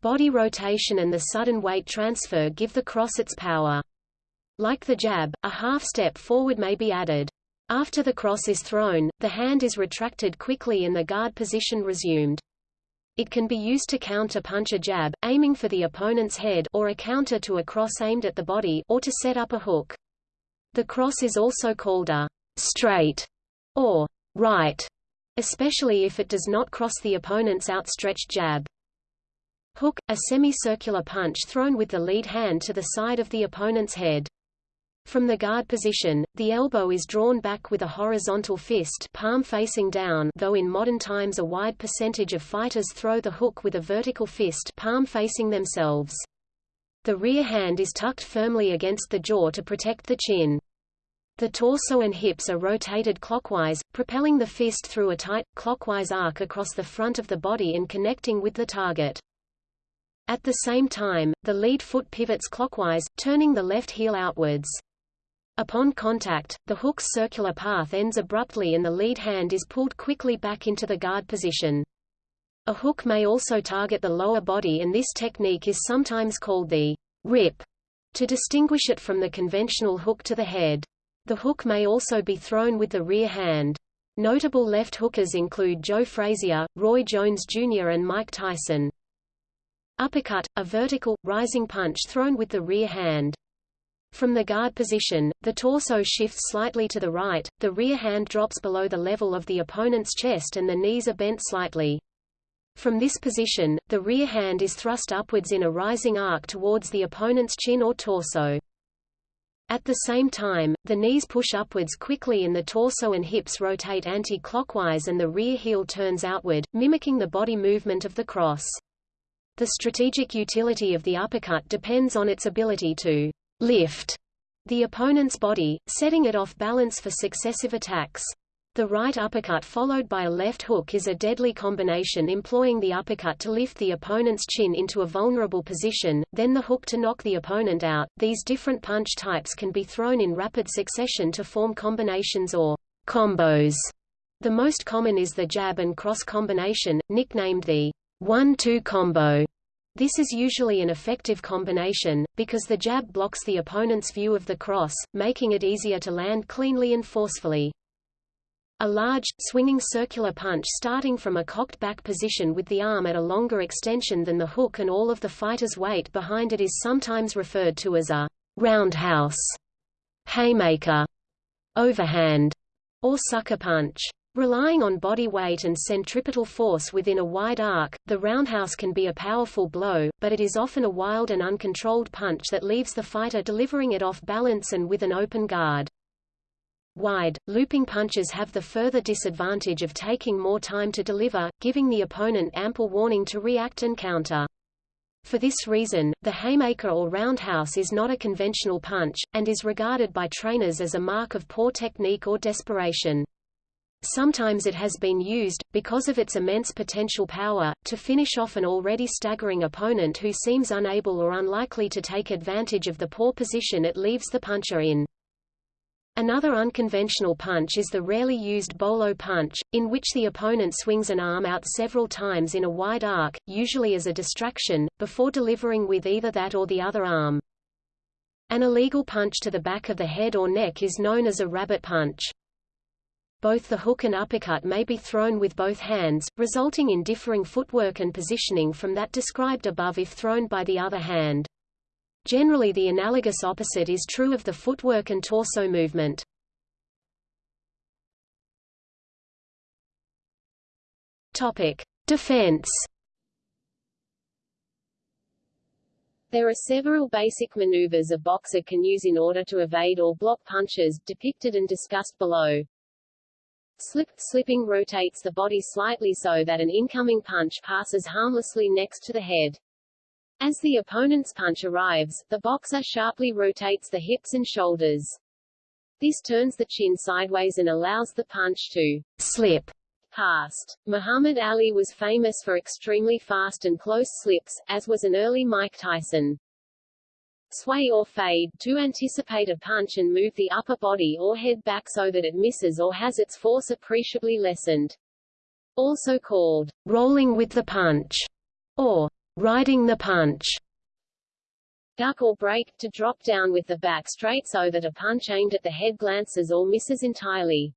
S2: Body rotation and the sudden weight transfer give the cross its power. Like the jab, a half step forward may be added. After the cross is thrown, the hand is retracted quickly and the guard position resumed. It can be used to counter-punch a jab, aiming for the opponent's head or a counter to a cross aimed at the body or to set up a hook. The cross is also called a straight or right, especially if it does not cross the opponent's outstretched jab. Hook, a semicircular punch thrown with the lead hand to the side of the opponent's head. From the guard position, the elbow is drawn back with a horizontal fist palm facing down though in modern times a wide percentage of fighters throw the hook with a vertical fist palm facing themselves. The rear hand is tucked firmly against the jaw to protect the chin. The torso and hips are rotated clockwise, propelling the fist through a tight, clockwise arc across the front of the body and connecting with the target. At the same time, the lead foot pivots clockwise, turning the left heel outwards. Upon contact, the hook's circular path ends abruptly and the lead hand is pulled quickly back into the guard position. A hook may also target the lower body and this technique is sometimes called the rip, to distinguish it from the conventional hook to the head. The hook may also be thrown with the rear hand. Notable left hookers include Joe Frazier, Roy Jones Jr. and Mike Tyson. Uppercut, a vertical, rising punch thrown with the rear hand. From the guard position, the torso shifts slightly to the right, the rear hand drops below the level of the opponent's chest and the knees are bent slightly. From this position, the rear hand is thrust upwards in a rising arc towards the opponent's chin or torso. At the same time, the knees push upwards quickly and the torso and hips rotate anti-clockwise and the rear heel turns outward, mimicking the body movement of the cross. The strategic utility of the uppercut depends on its ability to lift the opponent's body, setting it off balance for successive attacks. The right uppercut followed by a left hook is a deadly combination employing the uppercut to lift the opponent's chin into a vulnerable position, then the hook to knock the opponent out. These different punch types can be thrown in rapid succession to form combinations or combos. The most common is the jab and cross combination, nicknamed the 1-2 combo. This is usually an effective combination, because the jab blocks the opponent's view of the cross, making it easier to land cleanly and forcefully. A large, swinging circular punch starting from a cocked back position with the arm at a longer extension than the hook and all of the fighter's weight behind it is sometimes referred to as a roundhouse, haymaker, overhand, or sucker punch. Relying on body weight and centripetal force within a wide arc, the roundhouse can be a powerful blow, but it is often a wild and uncontrolled punch that leaves the fighter delivering it off balance and with an open guard.
S7: wide, looping punches have the further disadvantage of taking more time to deliver, giving the opponent ample warning to react and counter. For this reason, the haymaker or roundhouse is not a conventional punch, and is regarded by trainers as a mark of poor technique or desperation. Sometimes it has been used, because of its immense potential power, to finish off an already staggering opponent who seems unable or unlikely to take advantage of the poor position it leaves the puncher in. Another unconventional punch is the rarely used bolo punch, in which the opponent swings an arm out several times in a wide arc, usually as a distraction, before delivering with either that or the other arm. An illegal punch to the back of the head or neck is known as a rabbit punch. Both the hook and uppercut may be thrown with both hands, resulting in differing footwork and positioning from that described above if thrown by the other hand. Generally the analogous opposite is true of the footwork and torso movement. Topic: Defense.
S2: There are several basic maneuvers a boxer can use in order to evade or block punches, depicted and discussed below. Slip slipping rotates the body slightly so that an incoming punch passes harmlessly next to the head. As the opponent's punch arrives, the boxer sharply rotates the hips and shoulders. This turns the chin sideways and allows the punch to
S7: slip
S2: past. Muhammad Ali was famous for extremely fast and close slips, as was an early Mike Tyson. Sway or fade, to anticipate a punch and move the upper body or head back so that it misses or has its force appreciably lessened. Also called rolling with the punch, or riding the punch. Duck or break, to drop down with the back straight so that a punch aimed at the head glances or misses entirely.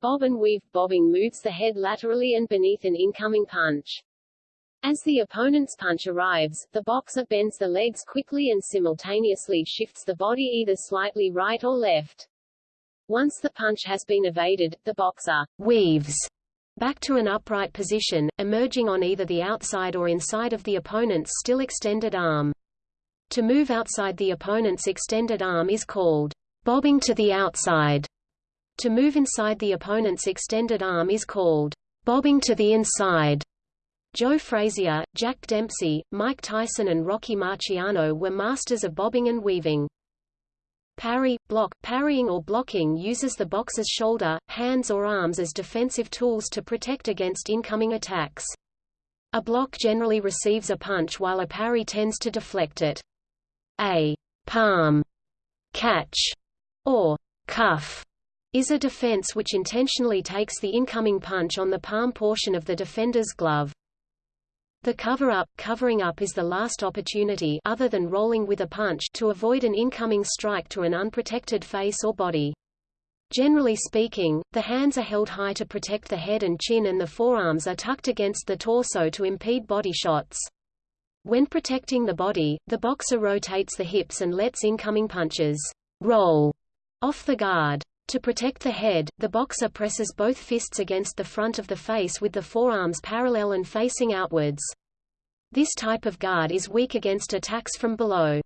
S2: Bob and weave, bobbing moves the head laterally and beneath an incoming punch. As the opponent's punch arrives, the boxer bends the legs quickly and simultaneously shifts the body either slightly right or left. Once the punch has been evaded, the boxer weaves back to an upright position, emerging on either the outside or inside of the opponent's still extended arm. To move outside the opponent's extended arm is called bobbing to the outside. To move inside the opponent's extended arm is called bobbing to the inside. Joe Frazier, Jack Dempsey, Mike Tyson and Rocky Marciano were masters of bobbing and weaving. Parry, block, parrying or blocking uses the boxer's shoulder, hands or arms as defensive tools to protect against incoming attacks. A block generally receives a punch while a parry tends to deflect it. A palm catch or cuff is a defense which intentionally takes the incoming punch on the palm portion of the defender's glove. The cover-up covering up is the last opportunity other than rolling with a punch to avoid an incoming strike to an unprotected face or body. Generally speaking, the hands are held high to protect the head and chin and the forearms are tucked against the torso to impede body shots. When protecting the body, the boxer rotates the hips and lets incoming punches roll off the guard. To protect the head, the boxer presses both fists against the front of the face with the forearms parallel and facing outwards. This type of guard is weak against attacks from below.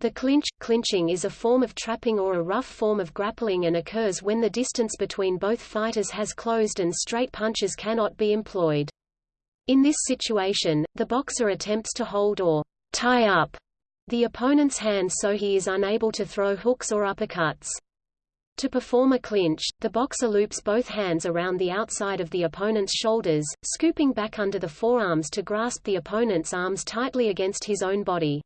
S2: The clinch clinching is a form of trapping or a rough form of grappling and occurs when the distance between both fighters has closed and straight punches cannot be employed. In this situation, the boxer attempts to hold or tie up the opponent's hand so he is unable to throw hooks or uppercuts. To perform a clinch, the boxer loops both hands around the outside of the opponent's shoulders, scooping back under the forearms to grasp the opponent's arms tightly against his own body.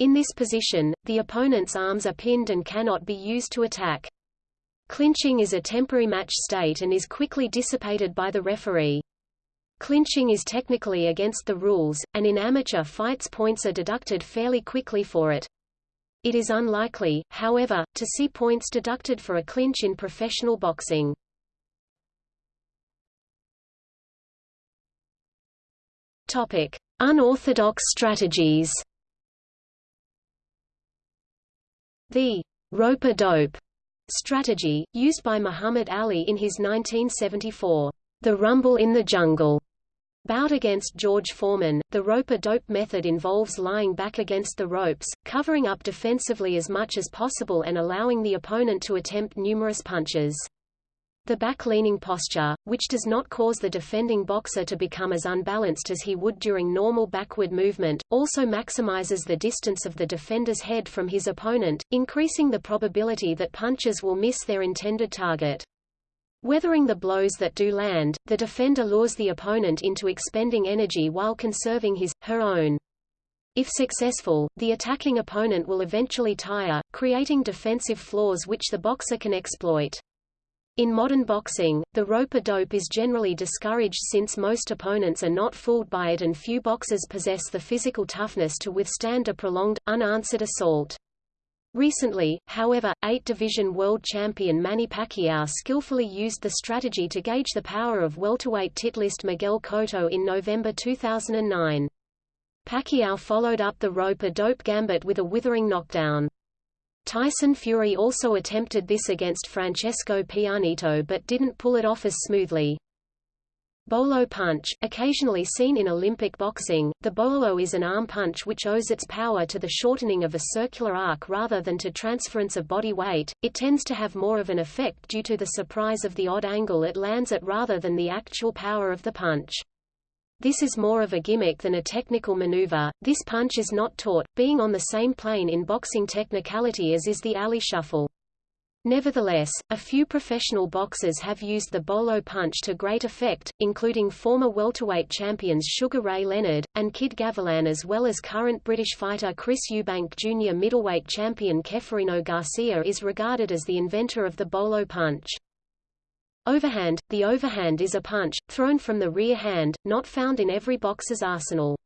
S2: In this position, the opponent's arms are pinned and cannot be used to attack. Clinching is a temporary match state and is quickly dissipated by the referee. Clinching is technically against the rules, and in amateur fights points are deducted fairly quickly for it. It is unlikely, however, to see points deducted for a clinch in professional boxing. Topic: Unorthodox strategies. The rope-a-dope strategy, used by Muhammad Ali in his 1974 The Rumble in the Jungle Bout against George Foreman, the rope-a-dope method involves lying back against the ropes, covering up defensively as much as possible and allowing the opponent to attempt numerous punches. The back-leaning posture, which does not cause the defending boxer to become as unbalanced as he would during normal backward movement, also maximizes the distance of the defender's head from his opponent, increasing the probability that punches will miss their intended target. Weathering the blows that do land, the defender lures the opponent into expending energy while conserving his, her own. If successful, the attacking opponent will eventually tire, creating defensive flaws which the boxer can exploit. In modern boxing, the rope-a-dope is generally discouraged since most opponents are not fooled by it and few boxers possess the physical toughness to withstand a prolonged, unanswered assault. Recently, however, eight-division world champion Manny Pacquiao skillfully used the strategy to gauge the power of welterweight titlist Miguel Cotto in November 2009. Pacquiao followed up the rope-a-dope gambit with a withering knockdown. Tyson Fury also attempted this against Francesco Pianeta but didn't pull it off as smoothly. Bolo punch, occasionally seen in Olympic boxing, the bolo is an arm punch which owes its power to the shortening of a circular arc rather than to transference of body weight. It tends to have more of an effect due to the surprise of the odd angle it lands at rather than the actual power of the punch. This is more of a gimmick than a technical maneuver. This punch is not taught, being on the same plane in boxing technicality as is the Ali shuffle. Nevertheless, a few professional boxers have used the bolo punch to great effect, including former welterweight champions Sugar Ray Leonard, and Kid Gavilan as well as current British fighter Chris Eubank Jr. Middleweight champion Ceferino Garcia is regarded as the inventor of the bolo punch. Overhand – The overhand is a punch, thrown from the rear hand, not found in every boxer's arsenal.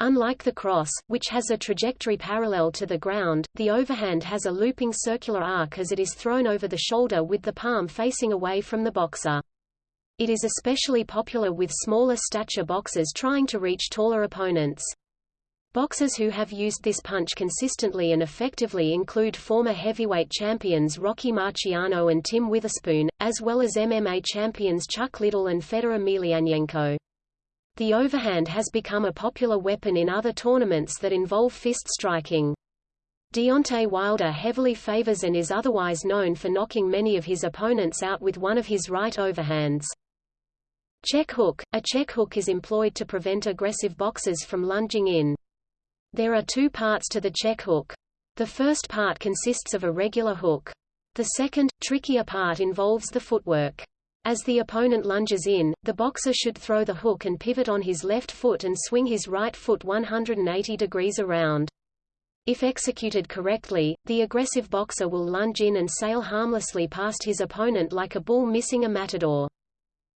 S2: Unlike the cross, which has a trajectory parallel to the ground, the overhand has a looping circular arc as it is thrown over the shoulder with the palm facing away from the boxer. It is especially popular with smaller stature boxers trying to reach taller opponents. Boxers who have used this punch consistently and effectively include former heavyweight champions Rocky Marciano and Tim Witherspoon, as well as MMA champions Chuck Liddell and Fedor Emelianenko. The overhand has become a popular weapon in other tournaments that involve fist striking. Deontay Wilder heavily favors and is otherwise known for knocking many of his opponents out with one of his right overhands. Check hook – A check hook is employed to prevent aggressive boxers from lunging in. There are two parts to the check hook. The first part consists of a regular hook. The second, trickier part involves the footwork. As the opponent lunges in, the boxer should throw the hook and pivot on his left foot and swing his right foot 180 degrees around. If executed correctly, the aggressive boxer will lunge in and sail harmlessly past his opponent like a bull missing a matador.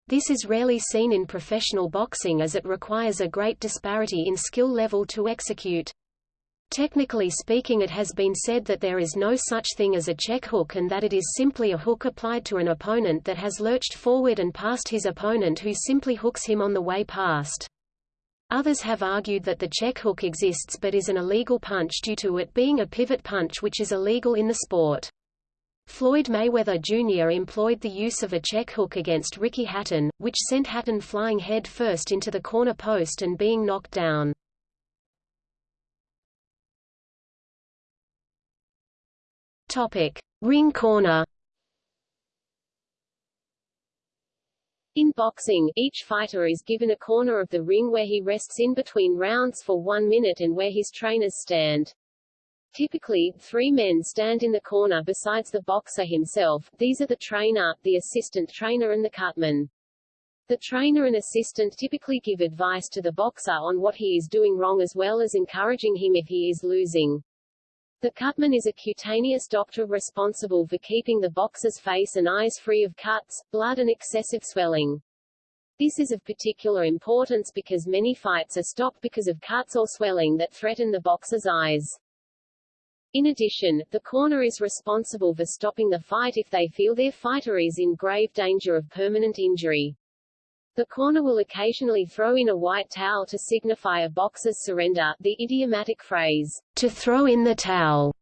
S2: This is rarely seen in professional boxing as it requires a great disparity in skill level to execute. Technically speaking it has been said that there is no such thing as a check hook and that it is simply a hook applied to an opponent that has lurched forward and past his opponent who simply hooks him on the way past. Others have argued that the check hook exists but is an illegal punch due to it being a pivot punch which is illegal in the sport. Floyd Mayweather Jr. employed the use of a check hook against Ricky Hatton, which sent Hatton flying head first into the corner post and being knocked down. Topic: Ring corner.
S1: In boxing, each fighter is given a corner of the ring where he rests in between rounds for one minute and where his trainers stand. Typically, three men stand in the corner besides the boxer himself, these are the trainer, the assistant trainer and the cutman. The trainer and assistant typically give advice to the boxer on what he is doing wrong as well as encouraging him if he is losing. The cutman is a cutaneous doctor responsible for keeping the boxer's face and eyes free of cuts, blood and excessive swelling. This is of particular importance because many fights are stopped because of cuts or swelling that threaten the boxer's eyes. In addition, the corner is responsible for stopping the fight if they feel their fighter is in grave danger of permanent injury. The corner will occasionally throw in a white towel to signify a boxer's surrender. The idiomatic phrase, to throw in the towel,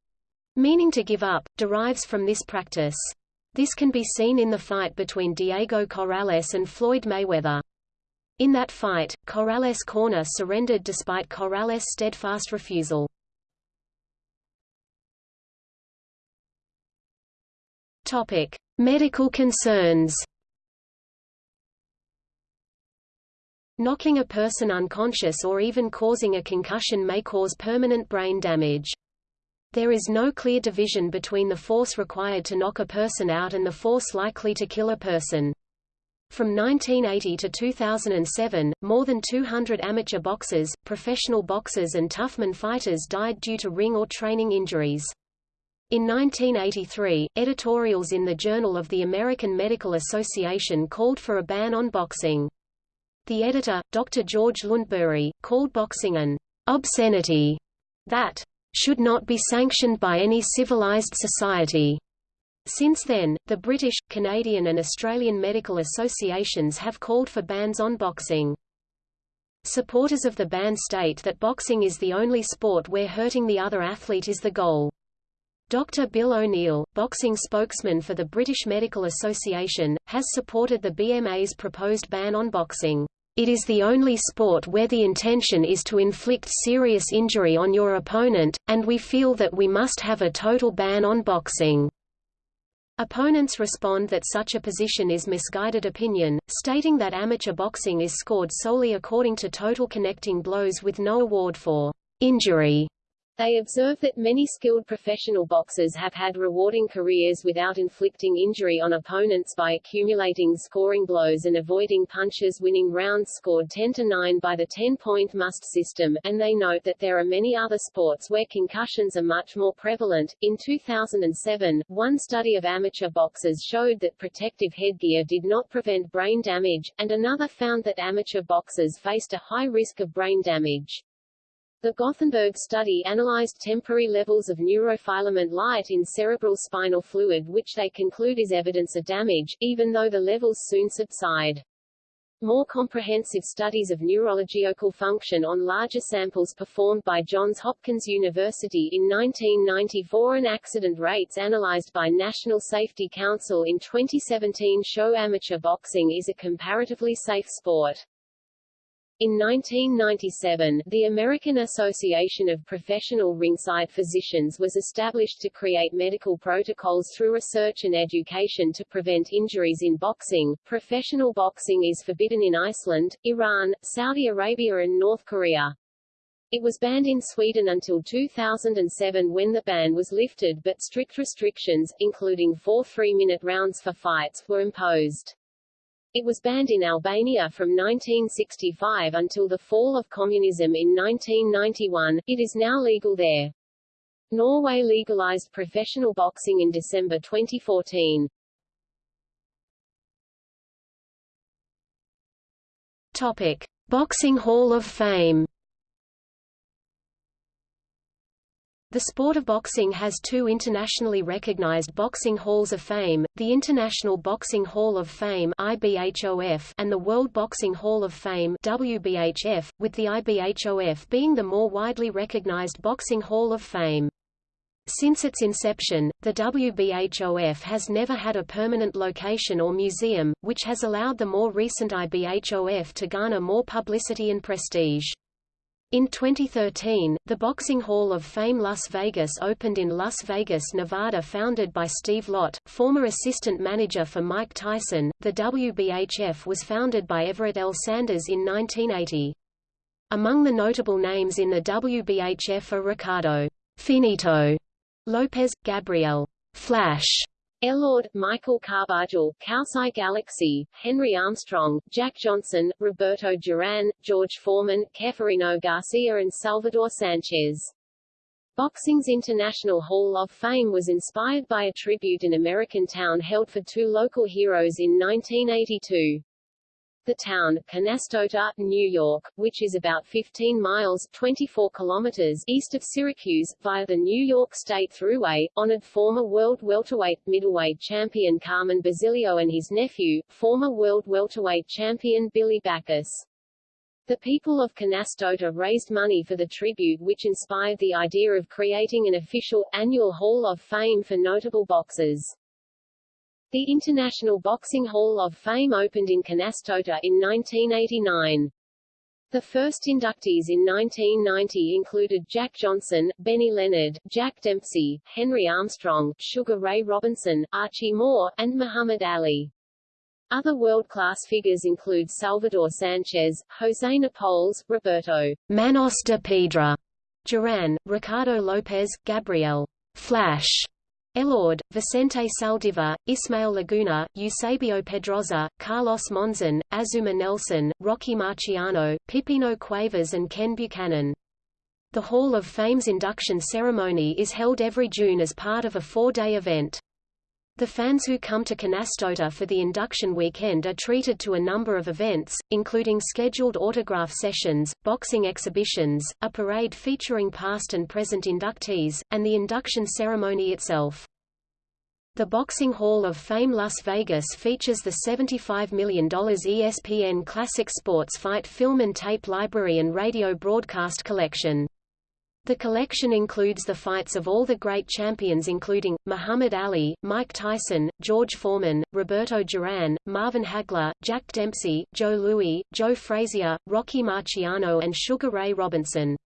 S1: meaning to give up, derives from this practice. This can be seen in the fight between Diego Corrales and Floyd Mayweather.
S2: In that fight, Corrales Corner surrendered despite Corrales' steadfast refusal. Topic: Medical concerns. Knocking a person unconscious or even causing a concussion may cause permanent brain damage. There is no clear division between the force required to knock a person out and the force likely to kill a person. From 1980 to 2007, more than 200 amateur boxers, professional boxers and toughman fighters died due to ring or training injuries. In 1983, editorials in the Journal of the American Medical Association called for a ban on boxing. The editor, Dr. George Lundberg, called boxing an obscenity that should not be sanctioned by any civilized society. Since then, the British, Canadian and Australian medical associations have called for bans on boxing. Supporters of the ban state that boxing is the only sport where hurting the other athlete is the goal. Dr. Bill O'Neill, boxing spokesman for the British Medical Association, has supported the BMA's proposed ban on boxing. It is the only sport where the intention is to inflict serious injury on your opponent, and we feel that we must have a total ban on boxing. Opponents respond that such a position is misguided opinion, stating that amateur boxing is scored solely according to total connecting blows with no award for injury
S1: they observe that many skilled professional boxers have had rewarding careers without inflicting injury on opponents by accumulating scoring blows and avoiding punches winning rounds scored 10 to 9 by the 10-point must system, and they note that there are many other sports where concussions are much more prevalent. In 2007, one study of amateur boxers showed that protective headgear did not prevent brain damage, and another found that amateur boxers faced a high risk of brain damage. The Gothenburg study analyzed temporary levels of neurofilament light in cerebral spinal fluid which they conclude is evidence of damage, even though the levels soon subside. More comprehensive studies of neurological function on larger samples performed by Johns Hopkins University in 1994 and accident rates analyzed by National Safety Council in 2017 show amateur boxing is a comparatively safe sport. In 1997, the American Association of Professional Ringside Physicians was established to create medical protocols through research and education to prevent injuries in boxing. Professional boxing is forbidden in Iceland, Iran, Saudi Arabia and North Korea. It was banned in Sweden until 2007 when the ban was lifted but strict restrictions, including four three-minute rounds for fights, were imposed. It was banned in Albania from 1965 until the fall of communism in 1991. It is now legal there. Norway legalized professional boxing in December 2014.
S2: Topic: Boxing Hall of Fame The sport of boxing has two internationally recognized boxing halls of fame, the International Boxing Hall of Fame IBHOF and the World Boxing Hall of Fame WBHF, with the IBHOF being the more widely recognized Boxing Hall of Fame. Since its inception, the WBHOF has never had a permanent location or museum, which has allowed the more recent IBHOF to garner more publicity and prestige. In 2013, the Boxing Hall of Fame Las Vegas opened in Las Vegas, Nevada founded by Steve Lott, former assistant manager for Mike Tyson. The WBHF was founded by Everett L. Sanders in 1980. Among the notable names in the WBHF are Ricardo Finito Lopez, Gabriel Flash
S1: Elorde, Michael Carbajal, Khaosai Galaxy, Henry Armstrong, Jack Johnson, Roberto Duran, George Foreman, Ceferino Garcia and Salvador Sanchez. Boxing's International Hall of Fame was inspired by a tribute in American town held for two local heroes in 1982. The town, Canastota, New York, which is about 15 miles 24 kilometers east of Syracuse, via the New York State Thruway, honored former world welterweight, middleweight champion Carmen Basilio and his nephew, former world welterweight champion Billy Backus. The people of Canastota raised money for the tribute which inspired the idea of creating an official, annual Hall of Fame for notable boxers. The International Boxing Hall of Fame opened in Canastota in 1989. The first inductees in 1990 included Jack Johnson, Benny Leonard, Jack Dempsey, Henry Armstrong, Sugar Ray Robinson, Archie Moore, and Muhammad Ali. Other world-class figures include Salvador Sanchez, José Napoles, Roberto
S2: Manos de Piedra Duran, Ricardo Lopez, Gabriel Flash Elorde, Vicente Saldivar, Ismael Laguna, Eusebio Pedroza, Carlos Monzon, Azumah Nelson, Rocky Marciano, Pipino Cuevas and Ken Buchanan. The Hall of Fame's induction ceremony is held every June as part of a four-day event. The fans who come to Canastota for the induction weekend are treated to a number of events, including scheduled autograph sessions, boxing exhibitions, a parade featuring past and present inductees, and the induction ceremony itself. The Boxing Hall of Fame Las Vegas features the $75 million ESPN Classic Sports Fight film and tape library and radio broadcast collection. The collection includes the fights of all the great champions including, Muhammad Ali, Mike Tyson, George Foreman, Roberto Duran, Marvin Hagler, Jack Dempsey, Joe Louis, Joe Frazier, Rocky Marciano and Sugar Ray Robinson.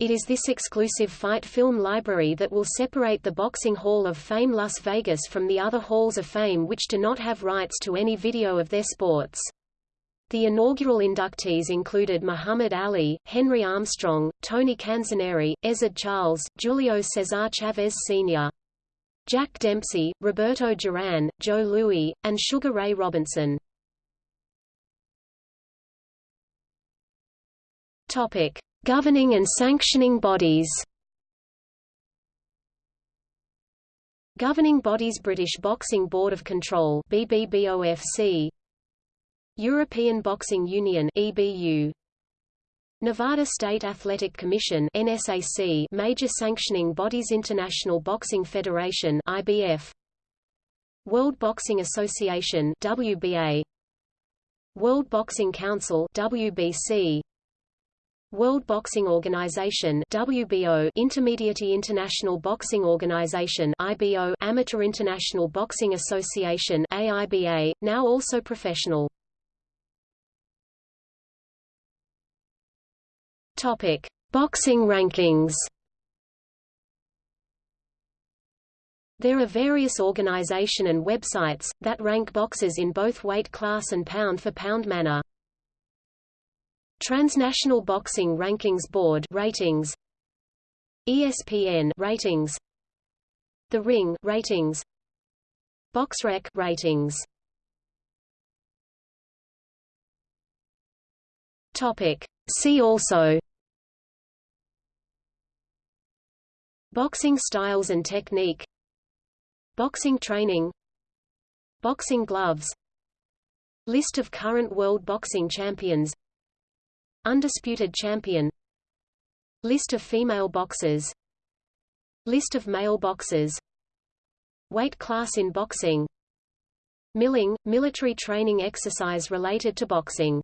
S2: It is this exclusive fight film library that will separate the Boxing Hall of Fame Las Vegas from the other halls of fame which do not have rights to any video of their sports. The inaugural inductees included Muhammad Ali, Henry Armstrong, Tony Canzoneri, Ezzard Charles, Julio Cesar Chavez Sr. Jack Dempsey, Roberto Duran, Joe Louis, and Sugar Ray Robinson. Topic: Governing and sanctioning bodies. Governing bodies British Boxing Board of Control BBBOFC European Boxing Union EBU Nevada State Athletic Commission NSAC Major Sanctioning Bodies International Boxing Federation IBF World Boxing Association WBA World Boxing Council WBC World Boxing Organization WBO Intermediate International Boxing Organization IBO Amateur International Boxing Association AIBA now also professional Topic: Boxing rankings. There are various organization and websites, that rank boxers in both weight class and pound-for-pound -pound manner. Transnational Boxing Rankings Board ratings. ESPN ratings. The Ring ratings. BoxRec ratings. Topic See also Boxing styles and technique Boxing training Boxing gloves List of current world boxing champions Undisputed champion List of female boxers List of male boxers Weight class in boxing Milling – military training exercise related to boxing